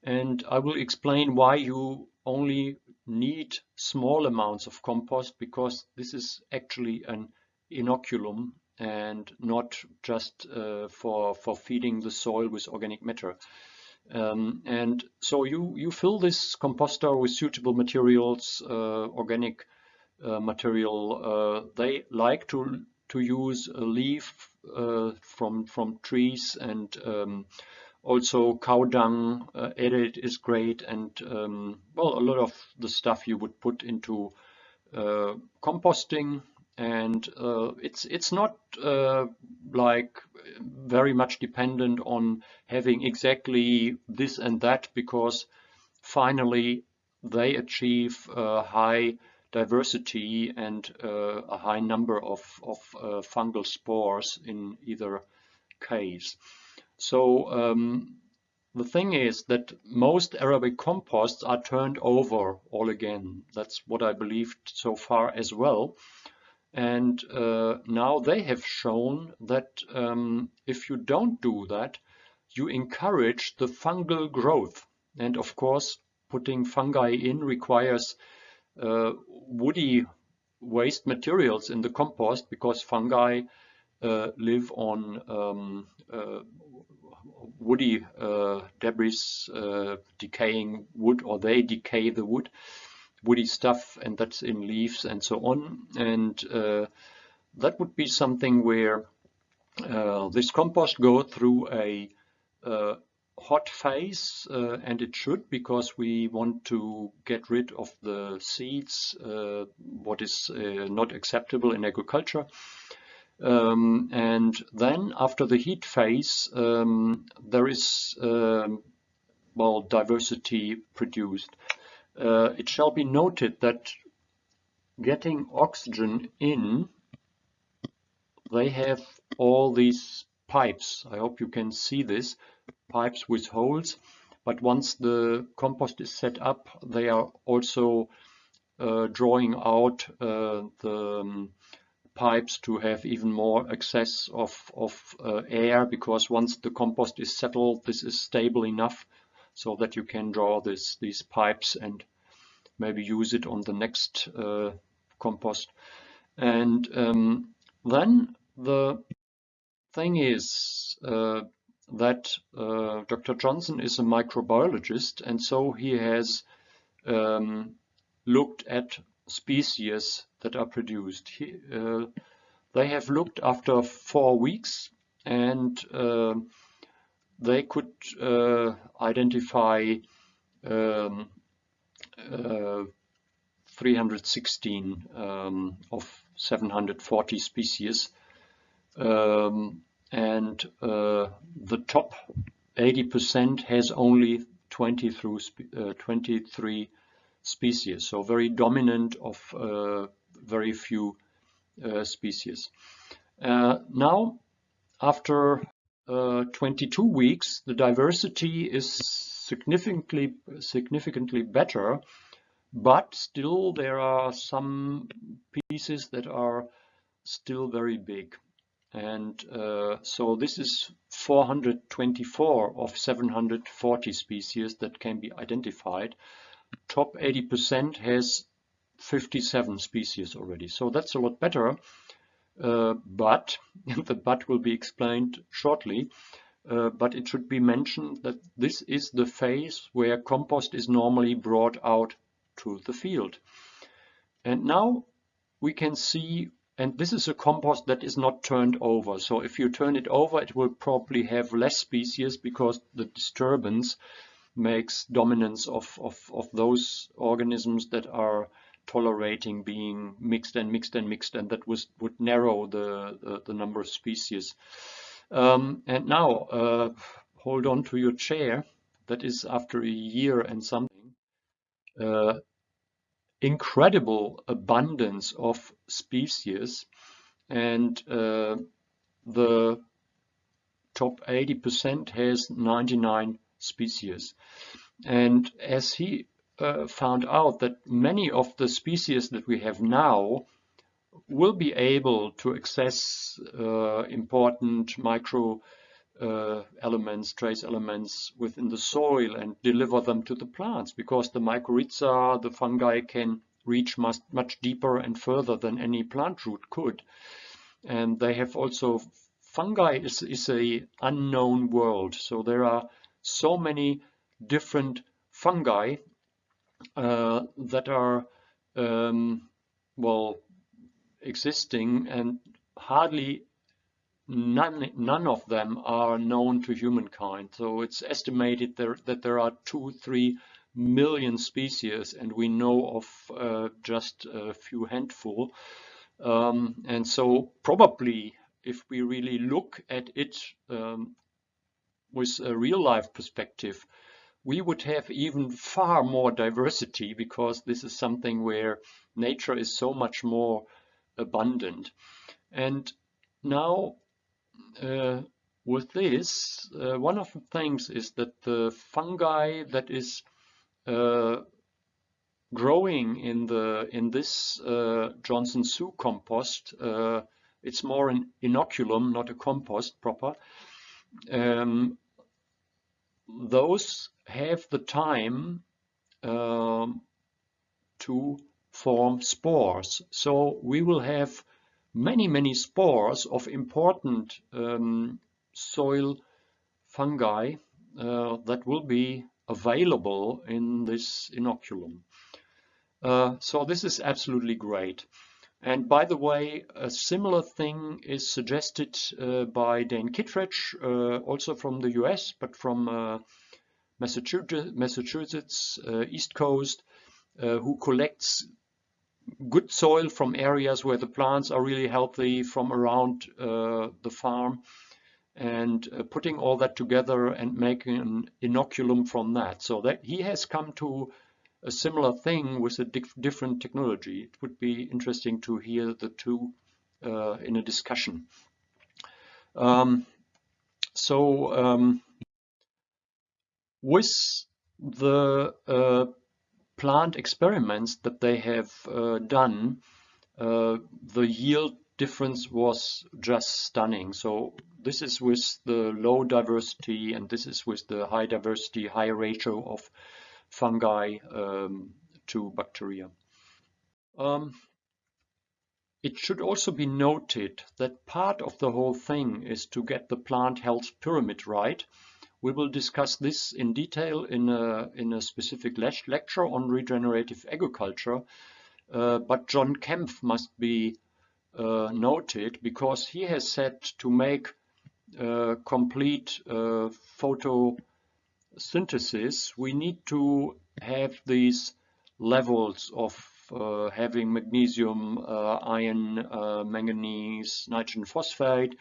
and I will explain why you only need small amounts of compost because this is actually an inoculum and not just uh, for, for feeding the soil with organic matter. Um, and so you, you fill this composter with suitable materials, uh, organic uh, material. Uh, they like to, to use a leaf uh, from, from trees and um, also cow dung uh, is great and um, well a lot of the stuff you would put into uh, composting and uh, it's it's not uh, like very much dependent on having exactly this and that because finally they achieve high diversity and uh, a high number of, of uh, fungal spores in either case. So um, the thing is that most aerobic composts are turned over all again. That's what I believed so far as well. And uh, now they have shown that um, if you don't do that, you encourage the fungal growth. And of course, putting fungi in requires woody waste materials in the compost because fungi uh, live on um, uh, woody uh, debris, uh, decaying wood, or they decay the wood woody stuff and that's in leaves and so on. And uh, that would be something where uh, this compost go through a uh, hot phase uh, and it should because we want to get rid of the seeds, uh, what is uh, not acceptable in agriculture. Um, and then after the heat phase, um, there is um, well diversity produced uh, it shall be noted that getting oxygen in, they have all these pipes. I hope you can see this, pipes with holes. But once the compost is set up, they are also uh, drawing out uh, the um, pipes to have even more access of, of uh, air because once the compost is settled, this is stable enough so that you can draw this, these pipes and maybe use it on the next uh, compost. And um, then the thing is uh, that uh, Dr. Johnson is a microbiologist and so he has um, looked at species that are produced. He, uh, they have looked after four weeks and uh, they could uh, identify um, uh, 316 um, of 740 species. Um, and uh, the top 80% has only 20 through uh, 23 species, so very dominant of uh, very few uh, species. Now, after uh, 22 weeks, the diversity is significantly significantly better, but still there are some pieces that are still very big. And uh, so this is 424 of 740 species that can be identified. Top 80% has 57 species already. So that's a lot better. Uh, but the but will be explained shortly. Uh, but it should be mentioned that this is the phase where compost is normally brought out to the field. And now we can see, and this is a compost that is not turned over. So if you turn it over, it will probably have less species because the disturbance makes dominance of, of, of those organisms that are tolerating being mixed and mixed and mixed and that was would narrow the, the, the number of species. Um, and now uh, hold on to your chair. That is after a year and something. Uh, incredible abundance of species and uh, the top 80% has 99 species. And as he uh, found out that many of the species that we have now will be able to access uh, important micro uh, elements, trace elements within the soil and deliver them to the plants because the mycorrhiza, the fungi can reach much, much deeper and further than any plant root could. And they have also, fungi is, is a unknown world. So there are so many different fungi uh, that are, um, well, existing and hardly none, none of them are known to humankind. So it's estimated there, that there are two, three million species and we know of uh, just a few handful. Um, and so probably if we really look at it um, with a real life perspective, we would have even far more diversity because this is something where nature is so much more abundant. And now uh, with this, uh, one of the things is that the fungi that is uh, growing in the in this uh, Johnson-Su compost, uh, it's more an inoculum, not a compost proper. Um, those have the time um, to form spores. So we will have many, many spores of important um, soil fungi uh, that will be available in this inoculum. Uh, so this is absolutely great. And by the way, a similar thing is suggested uh, by Dan Kittredge, uh, also from the US, but from uh, Massachusetts, Massachusetts uh, East Coast, who collects good soil from areas where the plants are really healthy from around uh, the farm and uh, putting all that together and making an inoculum from that. So that he has come to a similar thing with a different technology. It would be interesting to hear the two uh, in a discussion. Um, so um, with the uh, plant experiments that they have uh, done, uh, the yield difference was just stunning. So this is with the low diversity and this is with the high diversity, high ratio of fungi um, to bacteria. Um, it should also be noted that part of the whole thing is to get the plant health pyramid right we will discuss this in detail in a, in a specific le lecture on regenerative agriculture. Uh, but John Kempf must be uh, noted because he has said to make uh, complete uh, photosynthesis, we need to have these levels of uh, having magnesium, uh, iron, uh, manganese, nitrogen phosphate,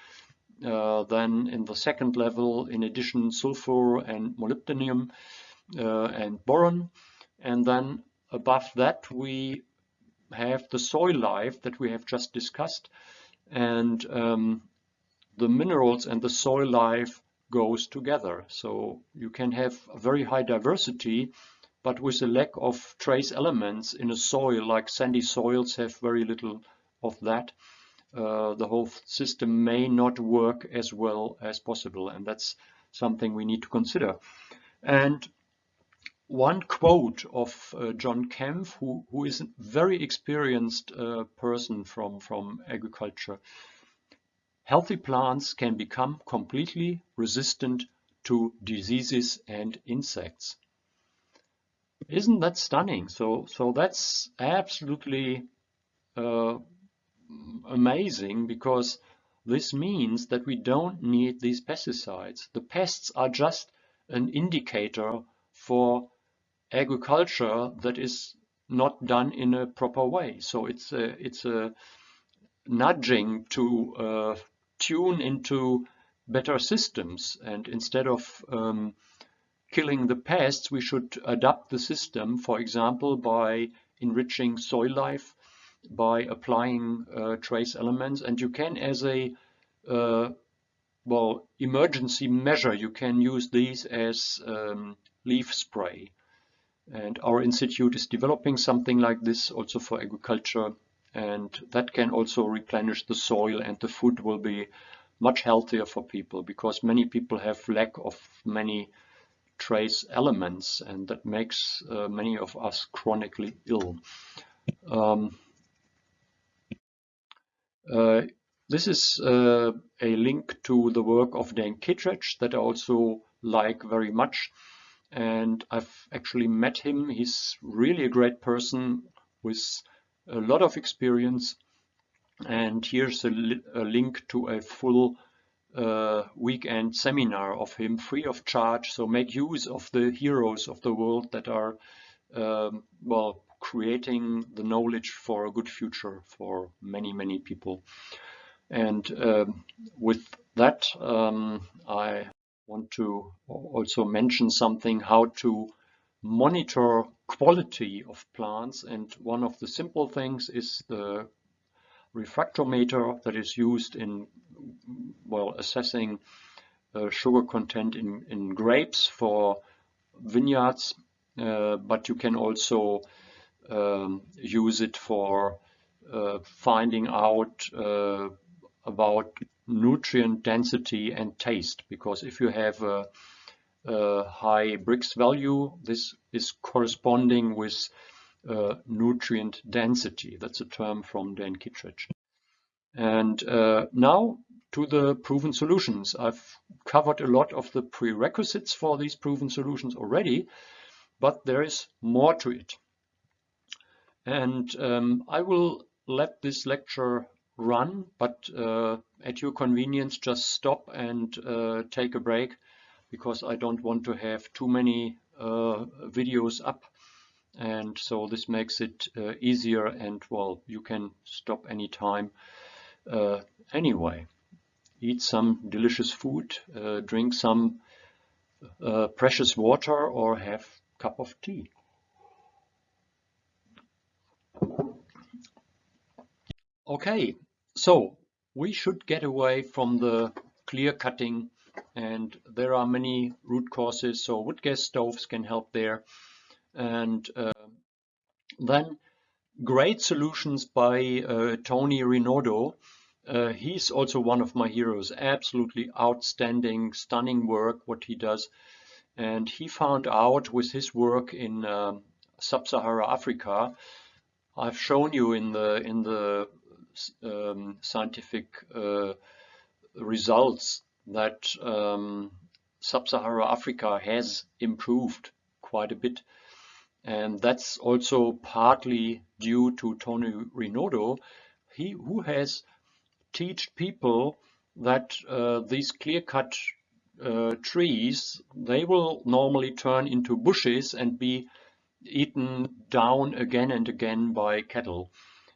then in the second level, in addition, sulfur and molybdenum uh, and boron. And then above that, we have the soil life that we have just discussed. And um, the minerals and the soil life goes together. So you can have a very high diversity, but with a lack of trace elements in a soil, like sandy soils have very little of that uh, the whole system may not work as well as possible. And that's something we need to consider. And one quote of uh, John Kempf, who, who is a very experienced uh, person from, from agriculture, healthy plants can become completely resistant to diseases and insects. Isn't that stunning? So, so that's absolutely uh, amazing because this means that we don't need these pesticides. The pests are just an indicator for agriculture that is not done in a proper way. So it's a, it's a nudging to uh, tune into better systems and instead of um, killing the pests we should adapt the system for example by enriching soil life by applying uh, trace elements. And you can as a uh, well emergency measure you can use these as um, leaf spray. And our institute is developing something like this also for agriculture. And that can also replenish the soil and the food will be much healthier for people because many people have lack of many trace elements and that makes uh, many of us chronically ill. Um, uh, this is uh, a link to the work of Dan Kittredge that I also like very much and I've actually met him. He's really a great person with a lot of experience and here's a, li a link to a full uh, weekend seminar of him free of charge. So make use of the heroes of the world that are, um, well, creating the knowledge for a good future for many, many people. And um, with that, um, I want to also mention something how to monitor quality of plants. And one of the simple things is the refractometer that is used in well assessing uh, sugar content in, in grapes for vineyards, uh, but you can also um, use it for uh, finding out uh, about nutrient density and taste because if you have a, a high Brix value this is corresponding with uh, nutrient density. That's a term from Dan Kittredge. And uh, now to the proven solutions. I've covered a lot of the prerequisites for these proven solutions already, but there is more to it. And um, I will let this lecture run, but uh, at your convenience, just stop and uh, take a break because I don't want to have too many uh, videos up. And so this makes it uh, easier and well you can stop anytime uh, anyway. Eat some delicious food uh, drink some uh, precious water or have a cup of tea okay so we should get away from the clear cutting and there are many root causes so wood gas stoves can help there and uh, then great solutions by uh, Tony Rinaudo. Uh, he's also one of my heroes. Absolutely outstanding, stunning work what he does. And he found out with his work in uh, sub-Sahara Africa. I've shown you in the in the um, scientific uh, results that um, sub-Saharan Africa has improved quite a bit and that's also partly due to Tony Rinaudo, he who has taught people that uh, these clear-cut uh, trees, they will normally turn into bushes and be eaten down again and again by cattle.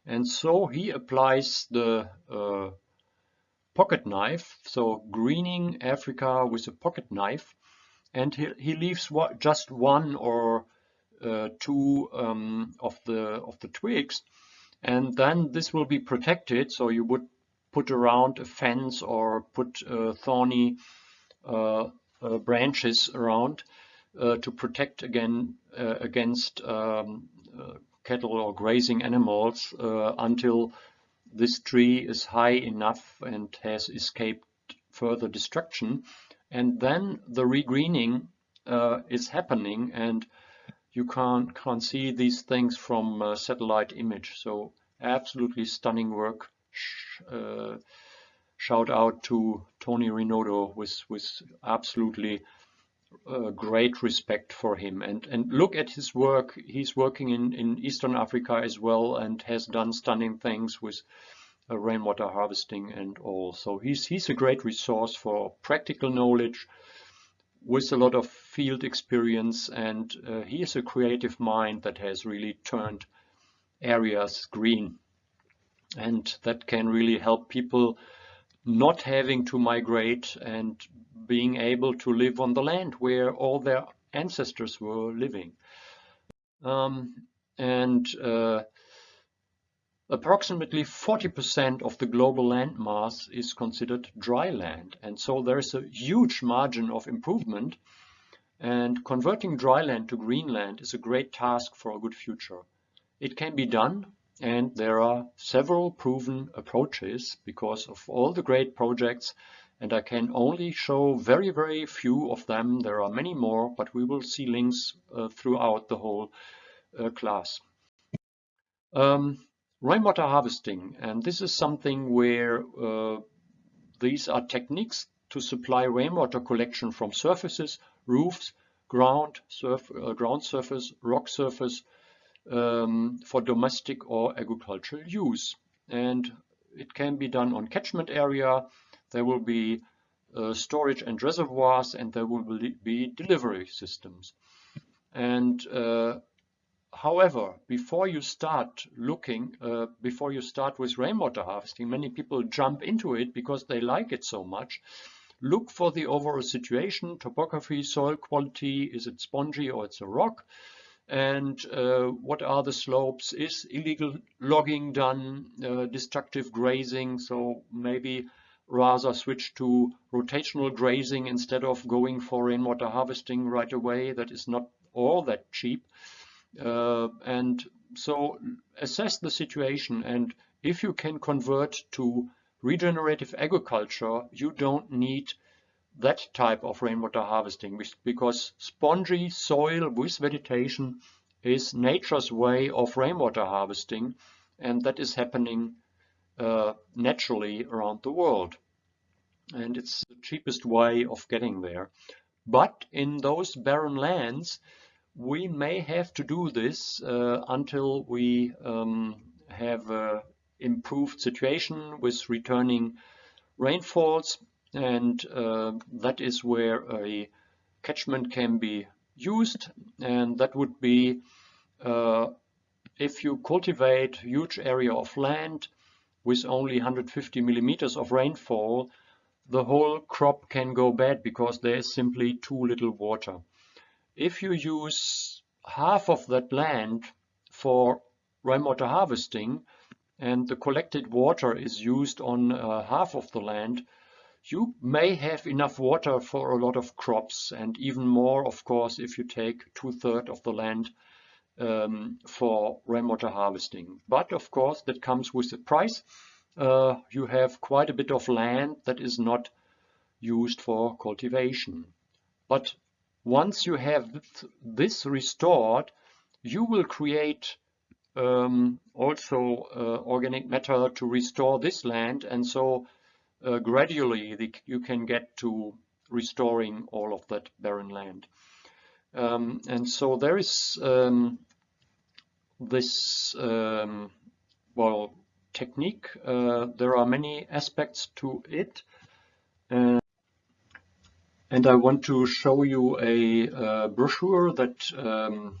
And so he applies the uh, pocket knife, so greening Africa with a pocket knife, and he, he leaves just one or uh, two um, of the of the twigs. And then this will be protected so you would put around a fence or put uh, thorny uh, uh branches around uh, to protect again against um, cattle or grazing animals uh, until this tree is high enough and has escaped further destruction and then the regreening uh, is happening and you can't, can't see these things from a satellite image. So absolutely stunning work. Uh, shout out to Tony Rinaudo with, with absolutely great respect for him. And, and look at his work. He's working in, in Eastern Africa as well and has done stunning things with uh, rainwater harvesting and all. So he's, he's a great resource for practical knowledge with a lot of field experience and uh, he is a creative mind that has really turned areas green and that can really help people not having to migrate and being able to live on the land where all their ancestors were living. Um, and uh, Approximately 40% of the global land mass is considered dry land, and so there is a huge margin of improvement. And converting dry land to green land is a great task for a good future. It can be done, and there are several proven approaches because of all the great projects and I can only show very, very few of them. There are many more, but we will see links uh, throughout the whole uh, class. Um, rainwater harvesting, and this is something where uh, these are techniques to supply rainwater collection from surfaces, roofs, ground, surf, uh, ground surface, rock surface um, for domestic or agricultural use. And it can be done on catchment area. There will be uh, storage and reservoirs and there will be delivery systems. And uh, however, before you start looking, uh, before you start with rainwater harvesting, many people jump into it because they like it so much. Look for the overall situation, topography, soil quality, is it spongy or it's a rock? And uh, what are the slopes? Is illegal logging done, uh, destructive grazing? So maybe rather switch to rotational grazing instead of going for rainwater harvesting right away. That is not all that cheap. Uh, and so assess the situation and if you can convert to regenerative agriculture, you don't need that type of rainwater harvesting because spongy soil with vegetation is nature's way of rainwater harvesting and that is happening uh, naturally around the world. And it's the cheapest way of getting there. But in those barren lands we may have to do this uh, until we um, have a improved situation with returning rainfalls and uh, that is where a catchment can be used and that would be uh, if you cultivate huge area of land with only 150 millimeters of rainfall the whole crop can go bad because there is simply too little water. If you use half of that land for rainwater harvesting and the collected water is used on uh, half of the land you may have enough water for a lot of crops and even more, of course, if you take two-thirds of the land um, for rainwater harvesting. But of course, that comes with a price. Uh, you have quite a bit of land that is not used for cultivation. But once you have this restored, you will create um, also uh, organic matter to restore this land and so uh, gradually the, you can get to restoring all of that barren land. Um, and so there is um, this, um, well, technique. Uh, there are many aspects to it. Uh, and I want to show you a, uh, brochure that um,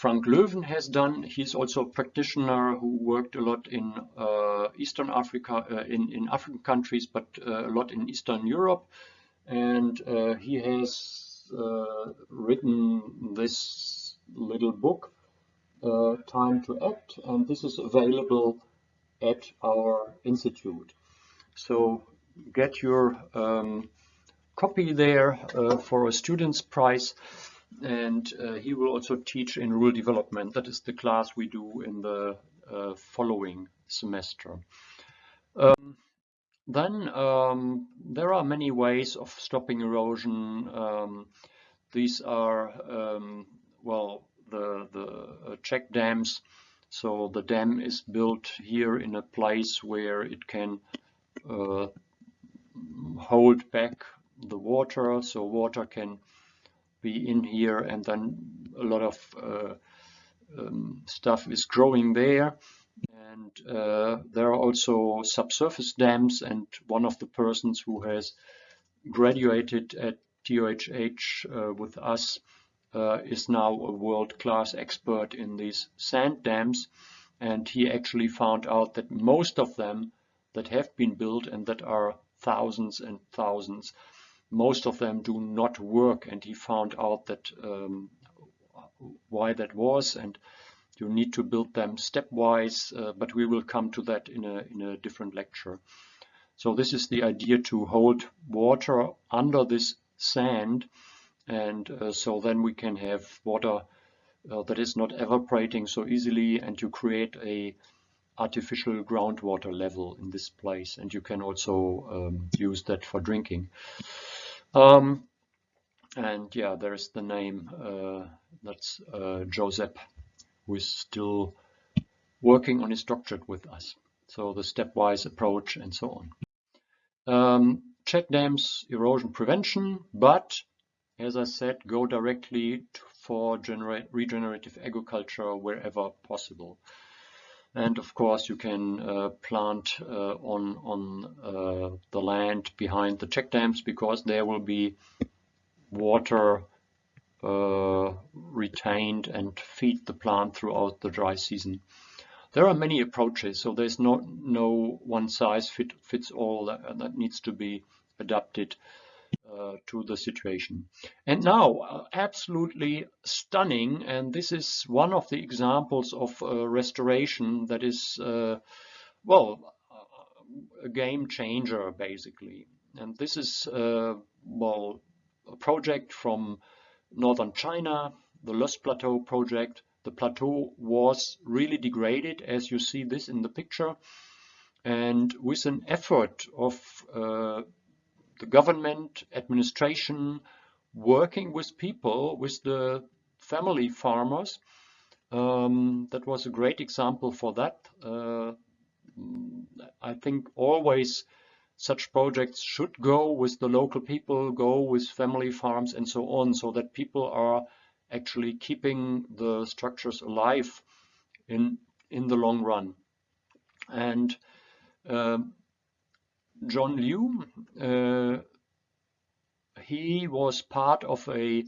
Frank Löwen has done. He's also a practitioner who worked a lot in uh, Eastern Africa, uh, in, in African countries, but uh, a lot in Eastern Europe. And uh, he has uh, written this little book, uh, Time to Act, and this is available at our institute. So get your um, copy there for a student's price and uh, he will also teach in rural development. That is the class we do in the uh, following semester. Um, then um, there are many ways of stopping erosion. Um, these are, um, well, the, the uh, check dams. So the dam is built here in a place where it can uh, hold back the water, so water can be in here and then a lot of uh, um, stuff is growing there. And uh, there are also subsurface dams and one of the persons who has graduated at TUHH uh, with us uh, is now a world-class expert in these sand dams. And he actually found out that most of them that have been built and that are thousands and thousands most of them do not work. And he found out that um, why that was. And you need to build them stepwise uh, but we will come to that in a, in a different lecture. So this is the idea to hold water under this sand. And uh, so then we can have water uh, that is not evaporating so easily. And you create a artificial groundwater level in this place. And you can also um, use that for drinking. Um, and yeah, there's the name, uh, that's uh, Josep, who is still working on his doctorate with us. So the stepwise approach and so on. Um, check dams, erosion prevention, but as I said, go directly for regenerative agriculture wherever possible. And of course, you can uh, plant uh, on on uh, the land behind the check dams because there will be water uh, retained and feed the plant throughout the dry season. There are many approaches, so there's no no one size fit, fits all that, that needs to be adapted uh, to the situation. And now, uh, absolutely stunning, and this is one of the examples of uh, restoration that is, uh, well, a game changer, basically. And this is, uh, well, a project from northern China, the Loess Plateau project. The plateau was really degraded, as you see this in the picture. And with an effort of uh, the government administration working with people, with the family farmers. Um, that was a great example for that. Uh, I think always such projects should go with the local people, go with family farms and so on, so that people are actually keeping the structures alive in in the long run. And um, John Liu, uh, he was part of a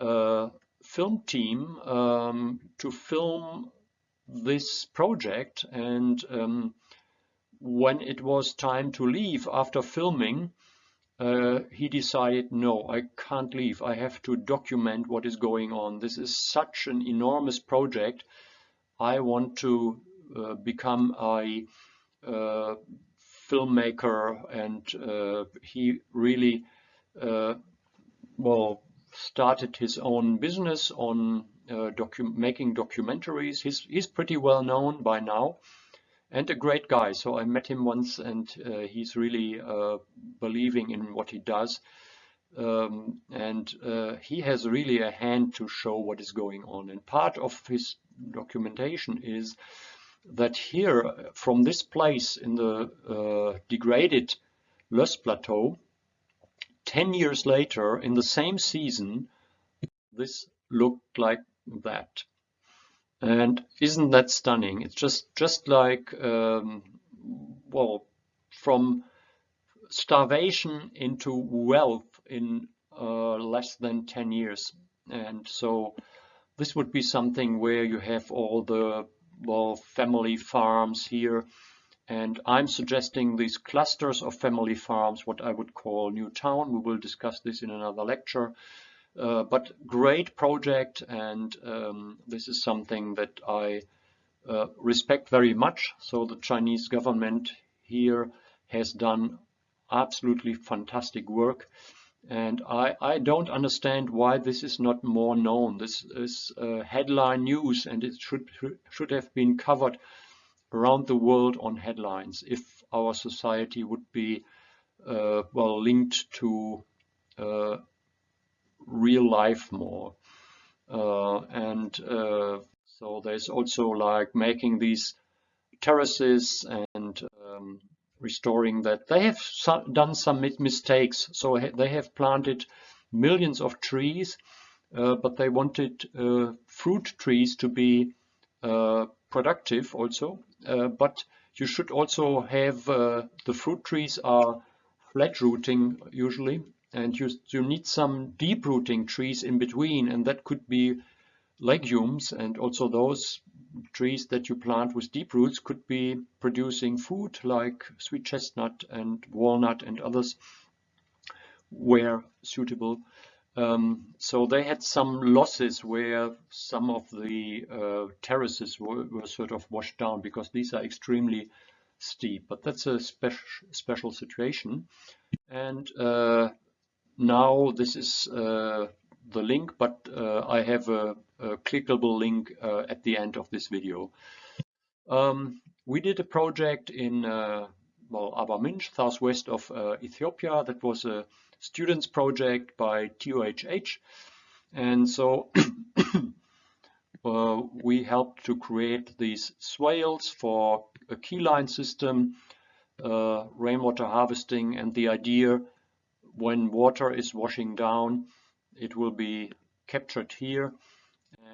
uh, film team um, to film this project and um, when it was time to leave after filming uh, he decided no I can't leave. I have to document what is going on. This is such an enormous project. I want to uh, become a uh, filmmaker and uh, he really uh, well started his own business on uh, docu making documentaries. He's, he's pretty well known by now and a great guy. So I met him once and he's really believing in what he does. Um, and uh, he has really a hand to show what is going on. And part of his documentation is that here, from this place in the uh, degraded Loess Plateau, 10 years later, in the same season, this looked like that. And isn't that stunning? It's just, just like, um, well, from starvation into wealth in uh, less than 10 years. And so this would be something where you have all the well, family farms here. And I'm suggesting these clusters of family farms, what I would call New Town. We will discuss this in another lecture. Uh, but great project, and um, this is something that I uh, respect very much. So the Chinese government here has done absolutely fantastic work. And I, I don't understand why this is not more known. This is uh, headline news and it should, should have been covered around the world on headlines if our society would be uh, well linked to uh, real life more. Uh, and uh, so there's also like making these terraces and um, restoring that. They have done some mistakes. So they have planted millions of trees, uh, but they wanted uh, fruit trees to be uh, productive also. Uh, but you should also have uh, the fruit trees are flat rooting usually, and you, you need some deep rooting trees in between, and that could be legumes and also those trees that you plant with deep roots could be producing food like sweet chestnut and walnut and others where suitable. Um, so they had some losses where some of the uh, terraces were, were, sort of washed down because these are extremely steep, but that's a special special situation. And uh, now this is uh, the link, but uh, I have a, a, clickable link uh, at the end of this video. Um, we did a project in uh, well, Arba Minch, southwest of uh, Ethiopia. That was a students project by TUHH. And so uh, we helped to create these swales for a keyline system, uh, rainwater harvesting, and the idea when water is washing down, it will be captured here.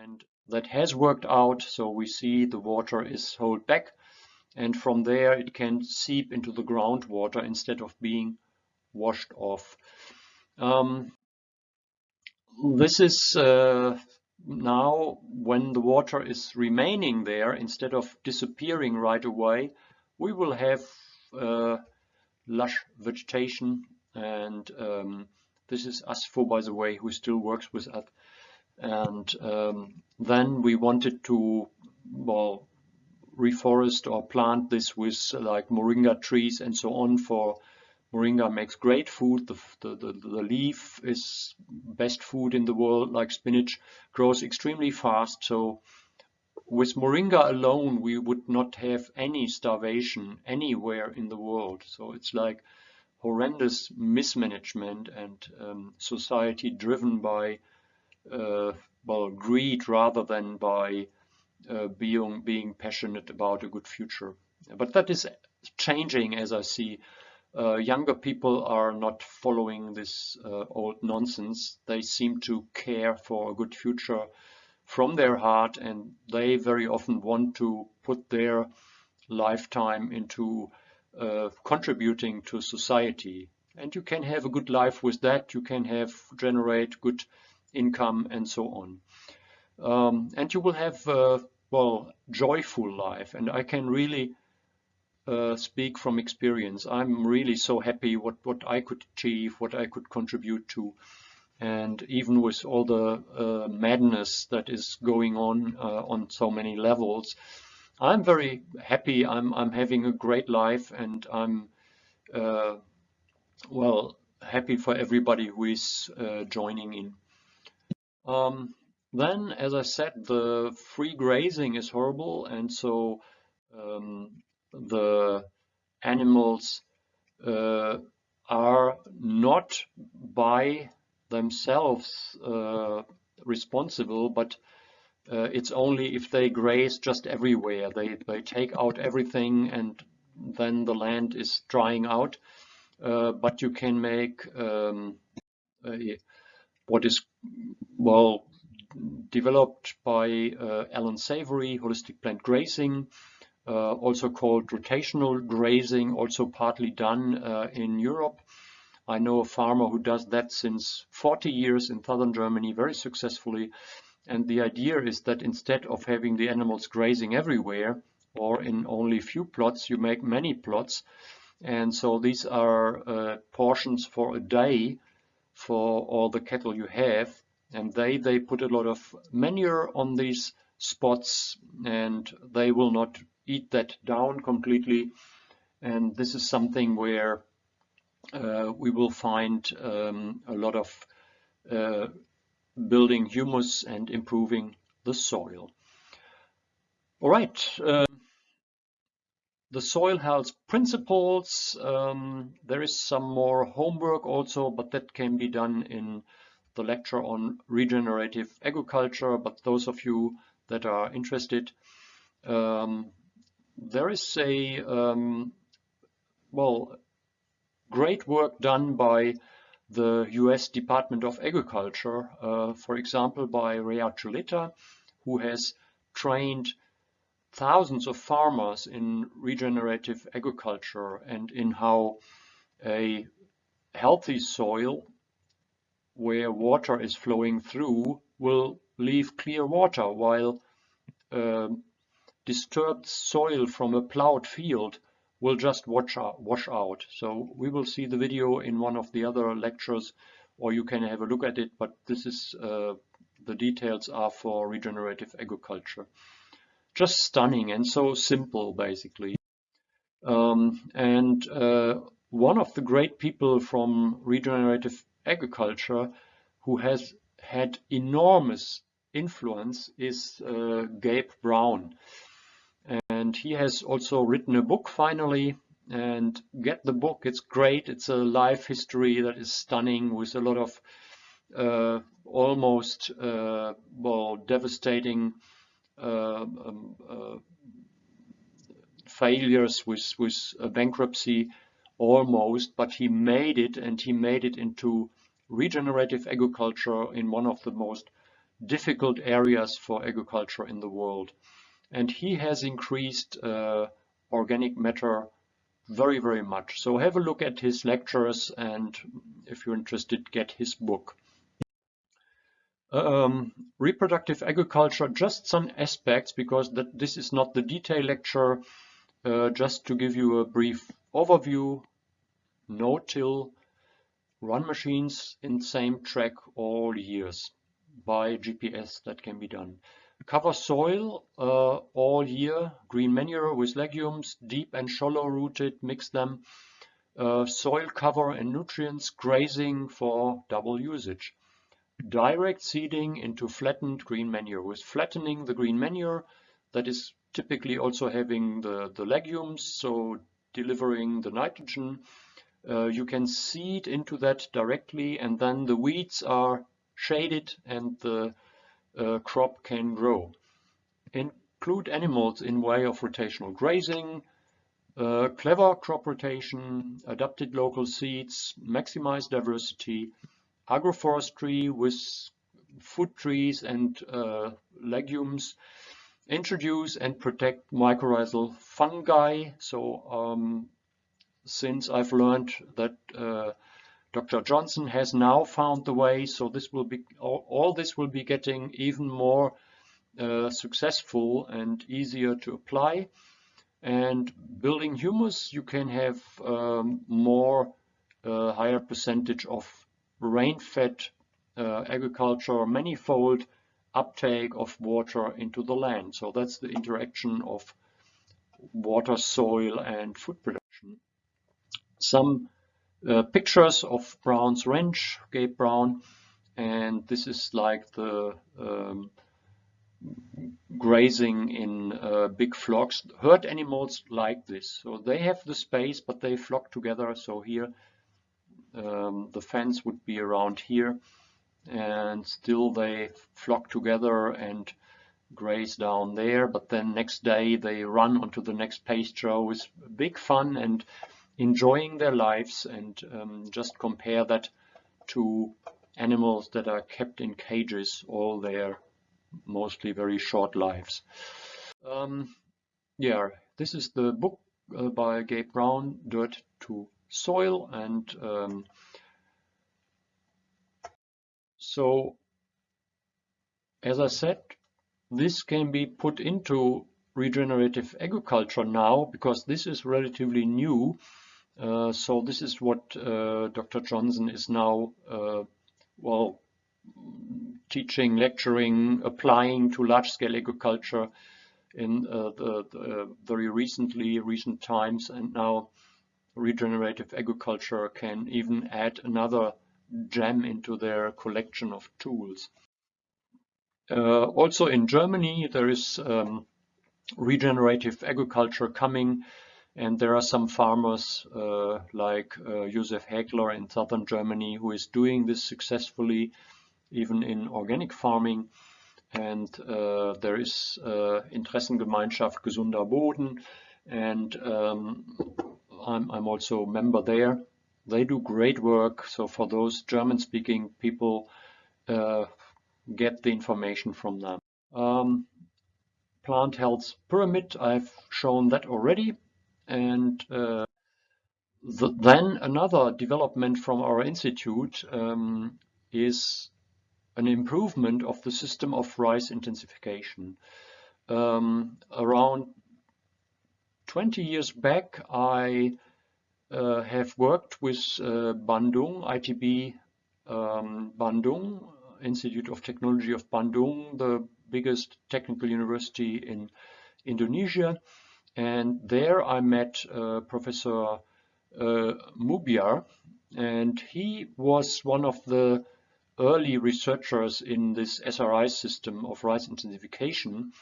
And that has worked out. So we see the water is held back and from there it can seep into the groundwater instead of being washed off. Um, this is uh, now when the water is remaining there instead of disappearing right away we will have uh, lush vegetation and um, this is Asfo by the way who still works with us. And um, then we wanted to well reforest or plant this with like moringa trees and so on for moringa makes great food. The, the, the, the, leaf is best food in the world like spinach grows extremely fast. So with moringa alone we would not have any starvation anywhere in the world. So it's like horrendous mismanagement and um, society driven by uh, well greed rather than by uh, being being passionate about a good future. But that is changing as I see. Uh, younger people are not following this uh, old nonsense. They seem to care for a good future from their heart and they very often want to put their lifetime into uh, contributing to society. And you can have a good life with that. You can have generate good income and so on. Um, and you will have uh, well joyful life and I can really uh, speak from experience I'm really so happy what what I could achieve what I could contribute to and even with all the uh, madness that is going on uh, on so many levels I'm very happy. I'm I'm having a great life and I'm uh, well happy for everybody who is uh, joining in. Um, then, as I said, the free grazing is horrible, and so um, the animals uh, are not by themselves uh, responsible, but uh, it's only if they graze just everywhere. They, they take out everything and then the land is drying out. Uh, but you can make um, what is, well, developed by uh, Alan Savory, holistic planned grazing, uh, also called rotational grazing, also partly done uh, in Europe. I know a farmer who does that since 40 years in southern Germany very successfully. And the idea is that instead of having the animals grazing everywhere or in only few plots, you make many plots. And so these are uh, portions for a day for all the cattle you have and they they put a lot of manure on these spots and they will not eat that down completely and this is something where uh, we will find um, a lot of uh, building humus and improving the soil. All right, uh, the soil health principles, um, there is some more homework also, but that can be done in the lecture on regenerative agriculture, but those of you that are interested, um, there is a, um, well, great work done by the US Department of Agriculture, uh, for example, by Ray Archuleta, who has trained thousands of farmers in regenerative agriculture and in how a healthy soil where water is flowing through will leave clear water while uh, disturbed soil from a plowed field will just wash out, wash out. So we will see the video in one of the other lectures or you can have a look at it, but this is uh, the details are for regenerative agriculture. Just stunning and so simple basically. Um, and uh, one of the great people from regenerative agriculture who has had enormous influence is uh, Gabe Brown. And he has also written a book finally and get the book. It's great. It's a life history that is stunning with a lot of uh, almost uh, well devastating uh, um, uh, failures with with bankruptcy almost, but he made it and he made it into regenerative agriculture in one of the most difficult areas for agriculture in the world. And he has increased uh, organic matter very, very much. So have a look at his lectures and if you're interested, get his book. Um, reproductive agriculture, just some aspects because that this is not the detail lecture, uh, just to give you a brief overview. No-till, run machines in same track all years by GPS that can be done. Cover soil uh, all year, green manure with legumes, deep and shallow rooted, mix them. Uh, soil cover and nutrients, grazing for double usage. Direct seeding into flattened green manure. With flattening the green manure, that is typically also having the, the legumes, so delivering the nitrogen. Uh, you can seed into that directly and then the weeds are shaded and the uh, crop can grow. Include animals in way of rotational grazing, uh, clever crop rotation, adapted local seeds, maximize diversity, agroforestry with food trees and uh, legumes, introduce and protect mycorrhizal fungi. So um, since I've learned that uh, Dr. Johnson has now found the way, so this will be all, all this will be getting even more uh, successful and easier to apply. And building humus, you can have um, more uh, higher percentage of rain-fed uh, agriculture, manifold uptake of water into the land. So that's the interaction of water, soil, and food production. Some uh, pictures of Brown's Ranch, Gabe Brown, and this is like the um, grazing in uh, big flocks. Herd animals like this, so they have the space, but they flock together. So here, um, the fence would be around here, and still they flock together and graze down there. But then next day they run onto the next pasture with big fun and enjoying their lives and um, just compare that to animals that are kept in cages all their mostly very short lives. Um, yeah, this is the book uh, by Gabe Brown, Dirt to Soil. And um, so, as I said, this can be put into regenerative agriculture now because this is relatively new so this is what uh, Dr. Johnson is now, uh, well, teaching, lecturing, applying to large-scale agriculture in uh, the, the, very recently, recent times, and now regenerative agriculture can even add another gem into their collection of tools. Uh, also in Germany, there is um, regenerative agriculture coming and there are some farmers uh, like uh, Josef Häkler in southern Germany who is doing this successfully, even in organic farming. And uh, there is uh, Interessengemeinschaft Gesunder Boden, and um, I'm, I'm also a member there. They do great work. So for those German-speaking people, uh, get the information from them. Um, plant health pyramid, I've shown that already. And uh, the, then another development from our institute um, is an improvement of the system of rice intensification. Um, around 20 years back, I uh, have worked with uh, Bandung, ITB um, Bandung, Institute of Technology of Bandung, the biggest technical university in Indonesia. And there I met uh, Professor uh, Mubiar, and he was one of the early researchers in this SRI system of rice intensification.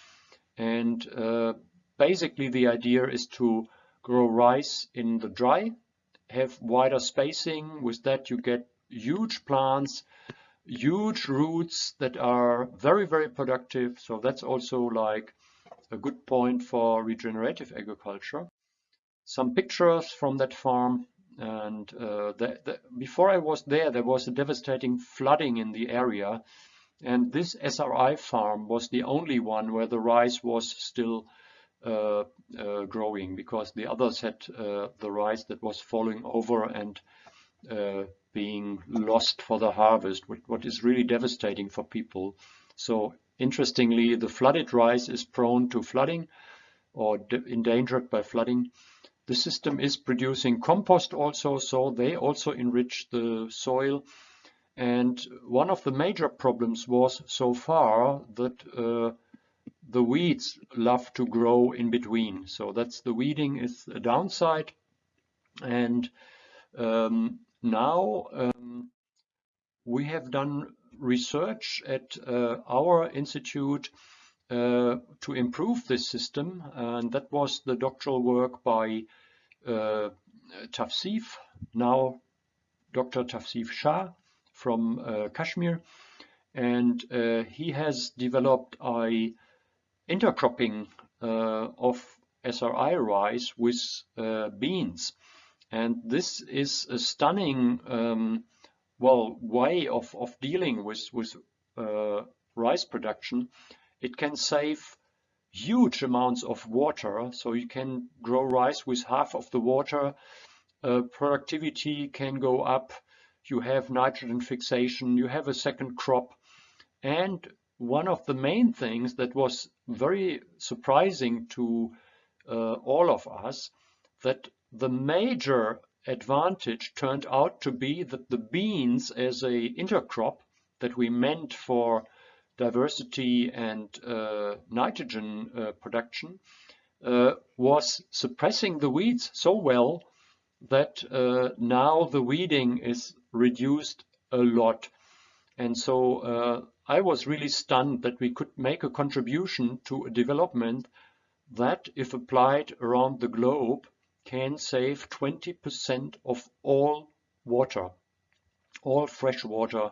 And uh, basically the idea is to grow rice in the dry, have wider spacing. With that you get huge plants, huge roots that are very, very productive. So that's also like a good point for regenerative agriculture. Some pictures from that farm and uh, the, the, before I was there, there was a devastating flooding in the area. And this SRI farm was the only one where the rice was still uh, uh, growing because the others had uh, the rice that was falling over and uh, being lost for the harvest, what is really devastating for people. So interestingly, the flooded rice is prone to flooding or endangered by flooding. The system is producing compost also, so they also enrich the soil. And one of the major problems was so far that uh, the weeds love to grow in between. So that's the weeding is a downside. And um, now um, we have done research at uh, our institute uh, to improve this system, and that was the doctoral work by uh, Tafsif, now Dr. Tafsif Shah from Kashmir, and he has developed a intercropping of SRI rice with beans. And this is a stunning um, well way of, of dealing with, with uh, rice production it can save huge amounts of water. So you can grow rice with half of the water. Uh, productivity can go up. You have nitrogen fixation. You have a second crop. And one of the main things that was very surprising to uh, all of us, that the major advantage turned out to be that the beans as a intercrop that we meant for diversity and uh, nitrogen uh, production uh, was suppressing the weeds so well that uh, now the weeding is reduced a lot. And so uh, I was really stunned that we could make a contribution to a development that, if applied around the globe, can save 20% of all water, all fresh water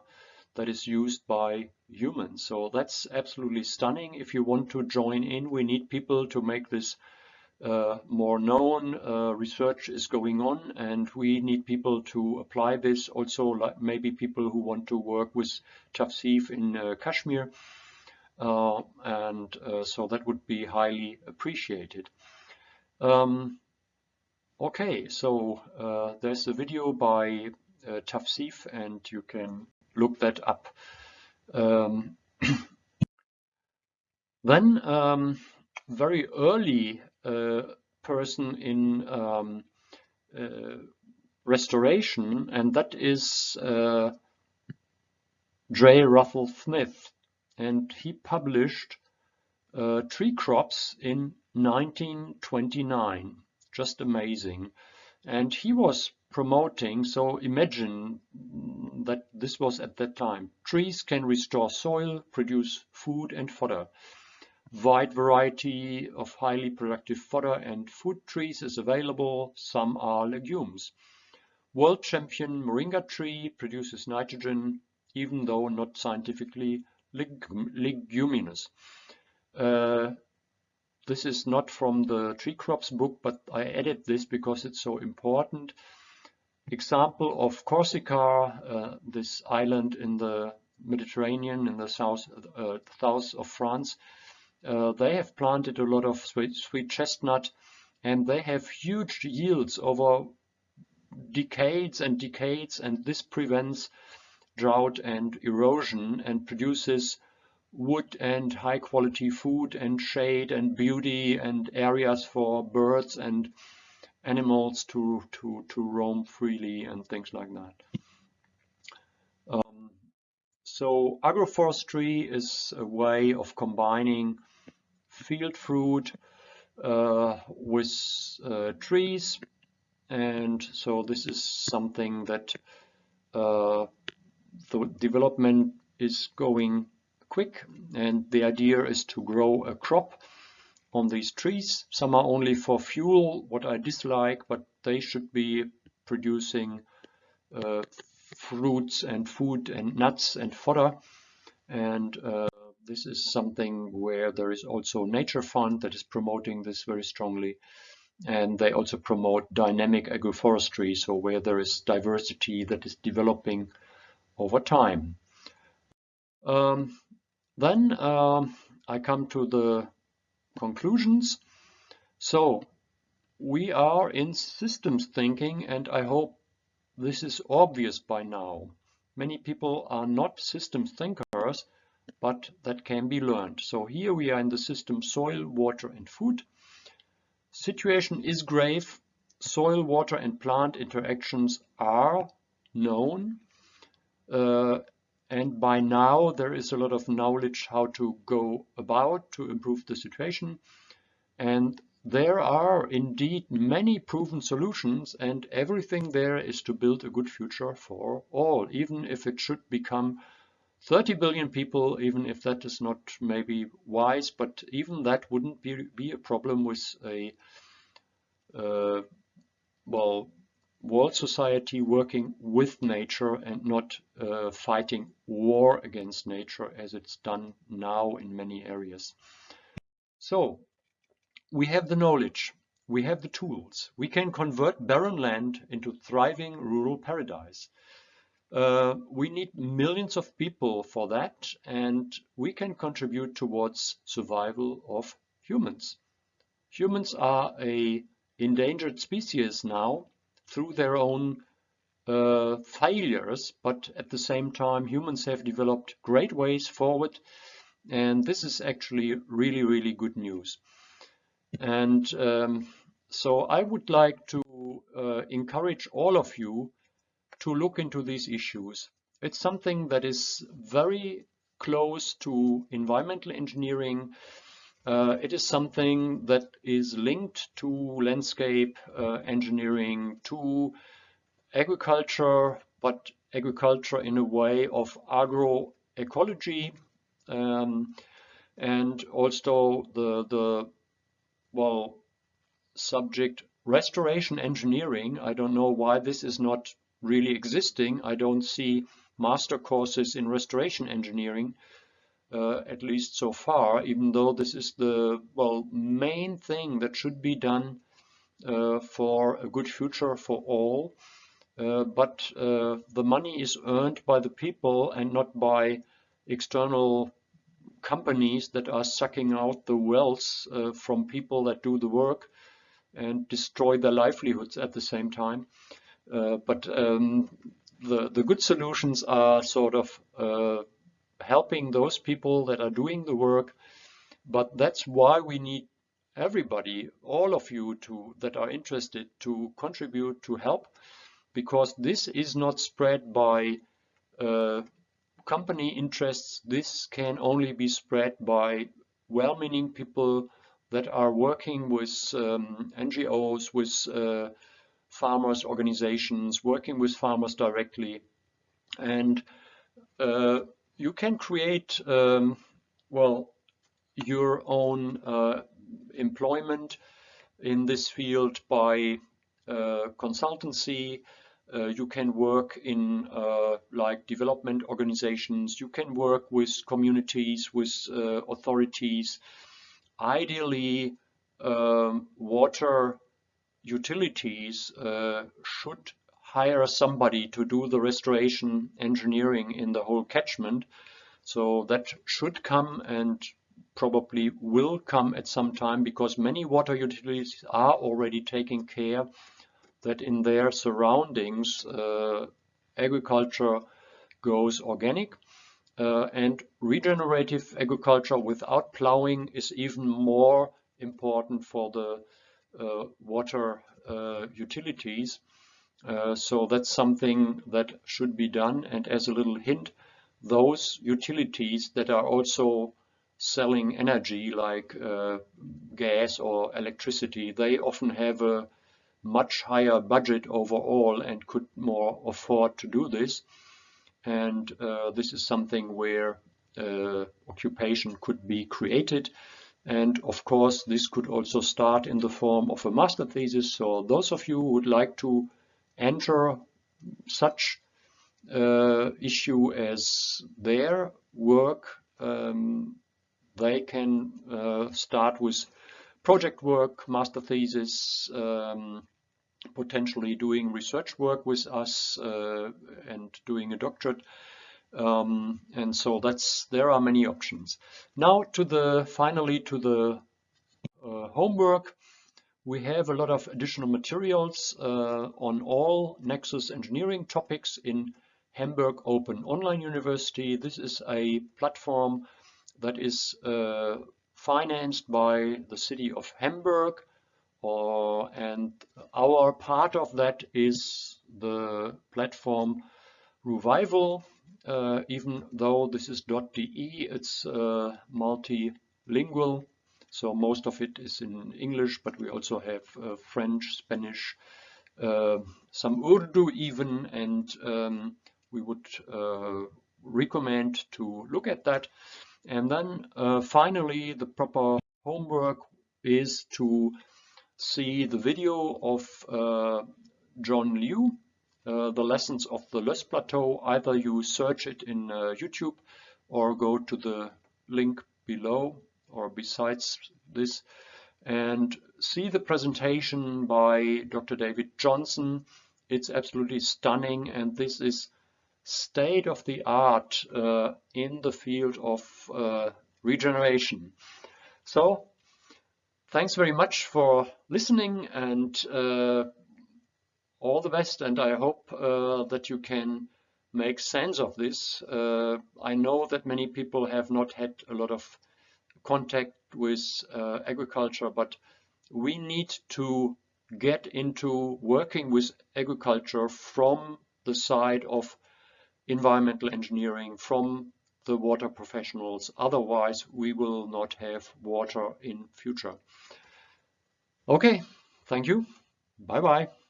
that is used by humans. So that's absolutely stunning. If you want to join in, we need people to make this uh, more known. Uh, research is going on and we need people to apply this. Also, like maybe people who want to work with Tafsif in uh, Kashmir. Uh, and uh, so that would be highly appreciated. Um, okay, so uh, there's a video by Tafsif and you can look that up. Um, then um, very early uh, person in um, uh, restoration, and that is uh, J. Russell Smith, and he published uh, tree crops in 1929. Just amazing. And he was promoting, so imagine that this was at that time. Trees can restore soil, produce food and fodder. Wide variety of highly productive fodder and food trees is available. Some are legumes. World champion moringa tree produces nitrogen, even though not scientifically leguminous. Uh, this is not from the tree crops book, but I added this because it's so important example of Corsica, uh, this island in the Mediterranean in the south, uh, south of France. Uh, they have planted a lot of sweet, sweet chestnut and they have huge yields over decades and decades and this prevents drought and erosion and produces wood and high quality food and shade and beauty and areas for birds and animals to, to, to roam freely and things like that. Um, so agroforestry is a way of combining field fruit uh, with uh, trees and so this is something that uh, the development is going quick and the idea is to grow a crop on these trees. Some are only for fuel, what I dislike, but they should be producing uh, fruits and food and nuts and fodder. And uh, this is something where there is also Nature Fund that is promoting this very strongly. And they also promote dynamic agroforestry, so where there is diversity that is developing over time. Um, then uh, I come to the conclusions. So we are in systems thinking and I hope this is obvious by now. Many people are not systems thinkers, but that can be learned. So here we are in the system soil, water and food. Situation is grave. Soil, water and plant interactions are known. Uh, and by now there is a lot of knowledge how to go about to improve the situation. And there are indeed many proven solutions and everything there is to build a good future for all, even if it should become 30 billion people, even if that is not maybe wise, but even that wouldn't be, be a problem with a, uh, well, world society working with nature and not uh, fighting war against nature as it's done now in many areas. So we have the knowledge, we have the tools, we can convert barren land into thriving rural paradise. Uh, we need millions of people for that and we can contribute towards survival of humans. Humans are a endangered species now through their own uh, failures, but at the same time humans have developed great ways forward and this is actually really, really good news. And um, so I would like to uh, encourage all of you to look into these issues. It's something that is very close to environmental engineering. Uh, it is something that is linked to landscape uh, engineering, to agriculture, but agriculture in a way of agroecology, um, and also the, the well, subject restoration engineering. I don't know why this is not really existing. I don't see master courses in restoration engineering, uh, at least so far, even though this is the well main thing that should be done uh, for a good future for all. Uh, but uh, the money is earned by the people and not by external companies that are sucking out the wealth uh, from people that do the work and destroy their livelihoods at the same time. Uh, but um, the, the good solutions are sort of helping those people that are doing the work. But that's why we need everybody, all of you to, that are interested to contribute, to help, because this is not spread by uh, company interests. This can only be spread by well-meaning people that are working with um, NGOs, with uh, farmers organizations, working with farmers directly. And uh, you can create, um, well, your own uh, employment in this field by uh, consultancy. Uh, you can work in uh, like development organizations. You can work with communities, with uh, authorities. Ideally, um, water utilities uh, should hire somebody to do the restoration engineering in the whole catchment. So that should come and probably will come at some time because many water utilities are already taking care that in their surroundings uh, agriculture goes organic uh, and regenerative agriculture without plowing is even more important for the uh, water uh, utilities. Uh, so that's something that should be done. And as a little hint, those utilities that are also selling energy like uh, gas or electricity, they often have a much higher budget overall and could more afford to do this. And uh, this is something where uh, occupation could be created And of course, this could also start in the form of a master thesis. So those of you who would like to enter such uh, issue as their work, um, they can uh, start with project work, master thesis, um, potentially doing research work with us uh, and doing a doctorate. Um, and so that's there are many options. Now to the finally to the uh, homework. We have a lot of additional materials uh, on all Nexus engineering topics in Hamburg Open Online University. This is a platform that is uh, financed by the city of Hamburg or, and our part of that is the platform Revival uh, even though this is .de, it's uh, multilingual. So most of it is in English, but we also have uh, French, Spanish, uh, some Urdu even, and um, we would uh, recommend to look at that. And then uh, finally, the proper homework is to see the video of John Liu, uh, the lessons of the Loess Plateau. Either you search it in uh, YouTube or go to the link below or besides this and see the presentation by Dr. David Johnson. It's absolutely stunning and this is state of the art uh, in the field of uh, regeneration. So thanks very much for listening and uh, all the best and I hope uh, that you can make sense of this. Uh, I know that many people have not had a lot of contact with uh, agriculture, but we need to get into working with agriculture from the side of environmental engineering, from the water professionals. Otherwise, we will not have water in future. Okay, thank you. Bye-bye.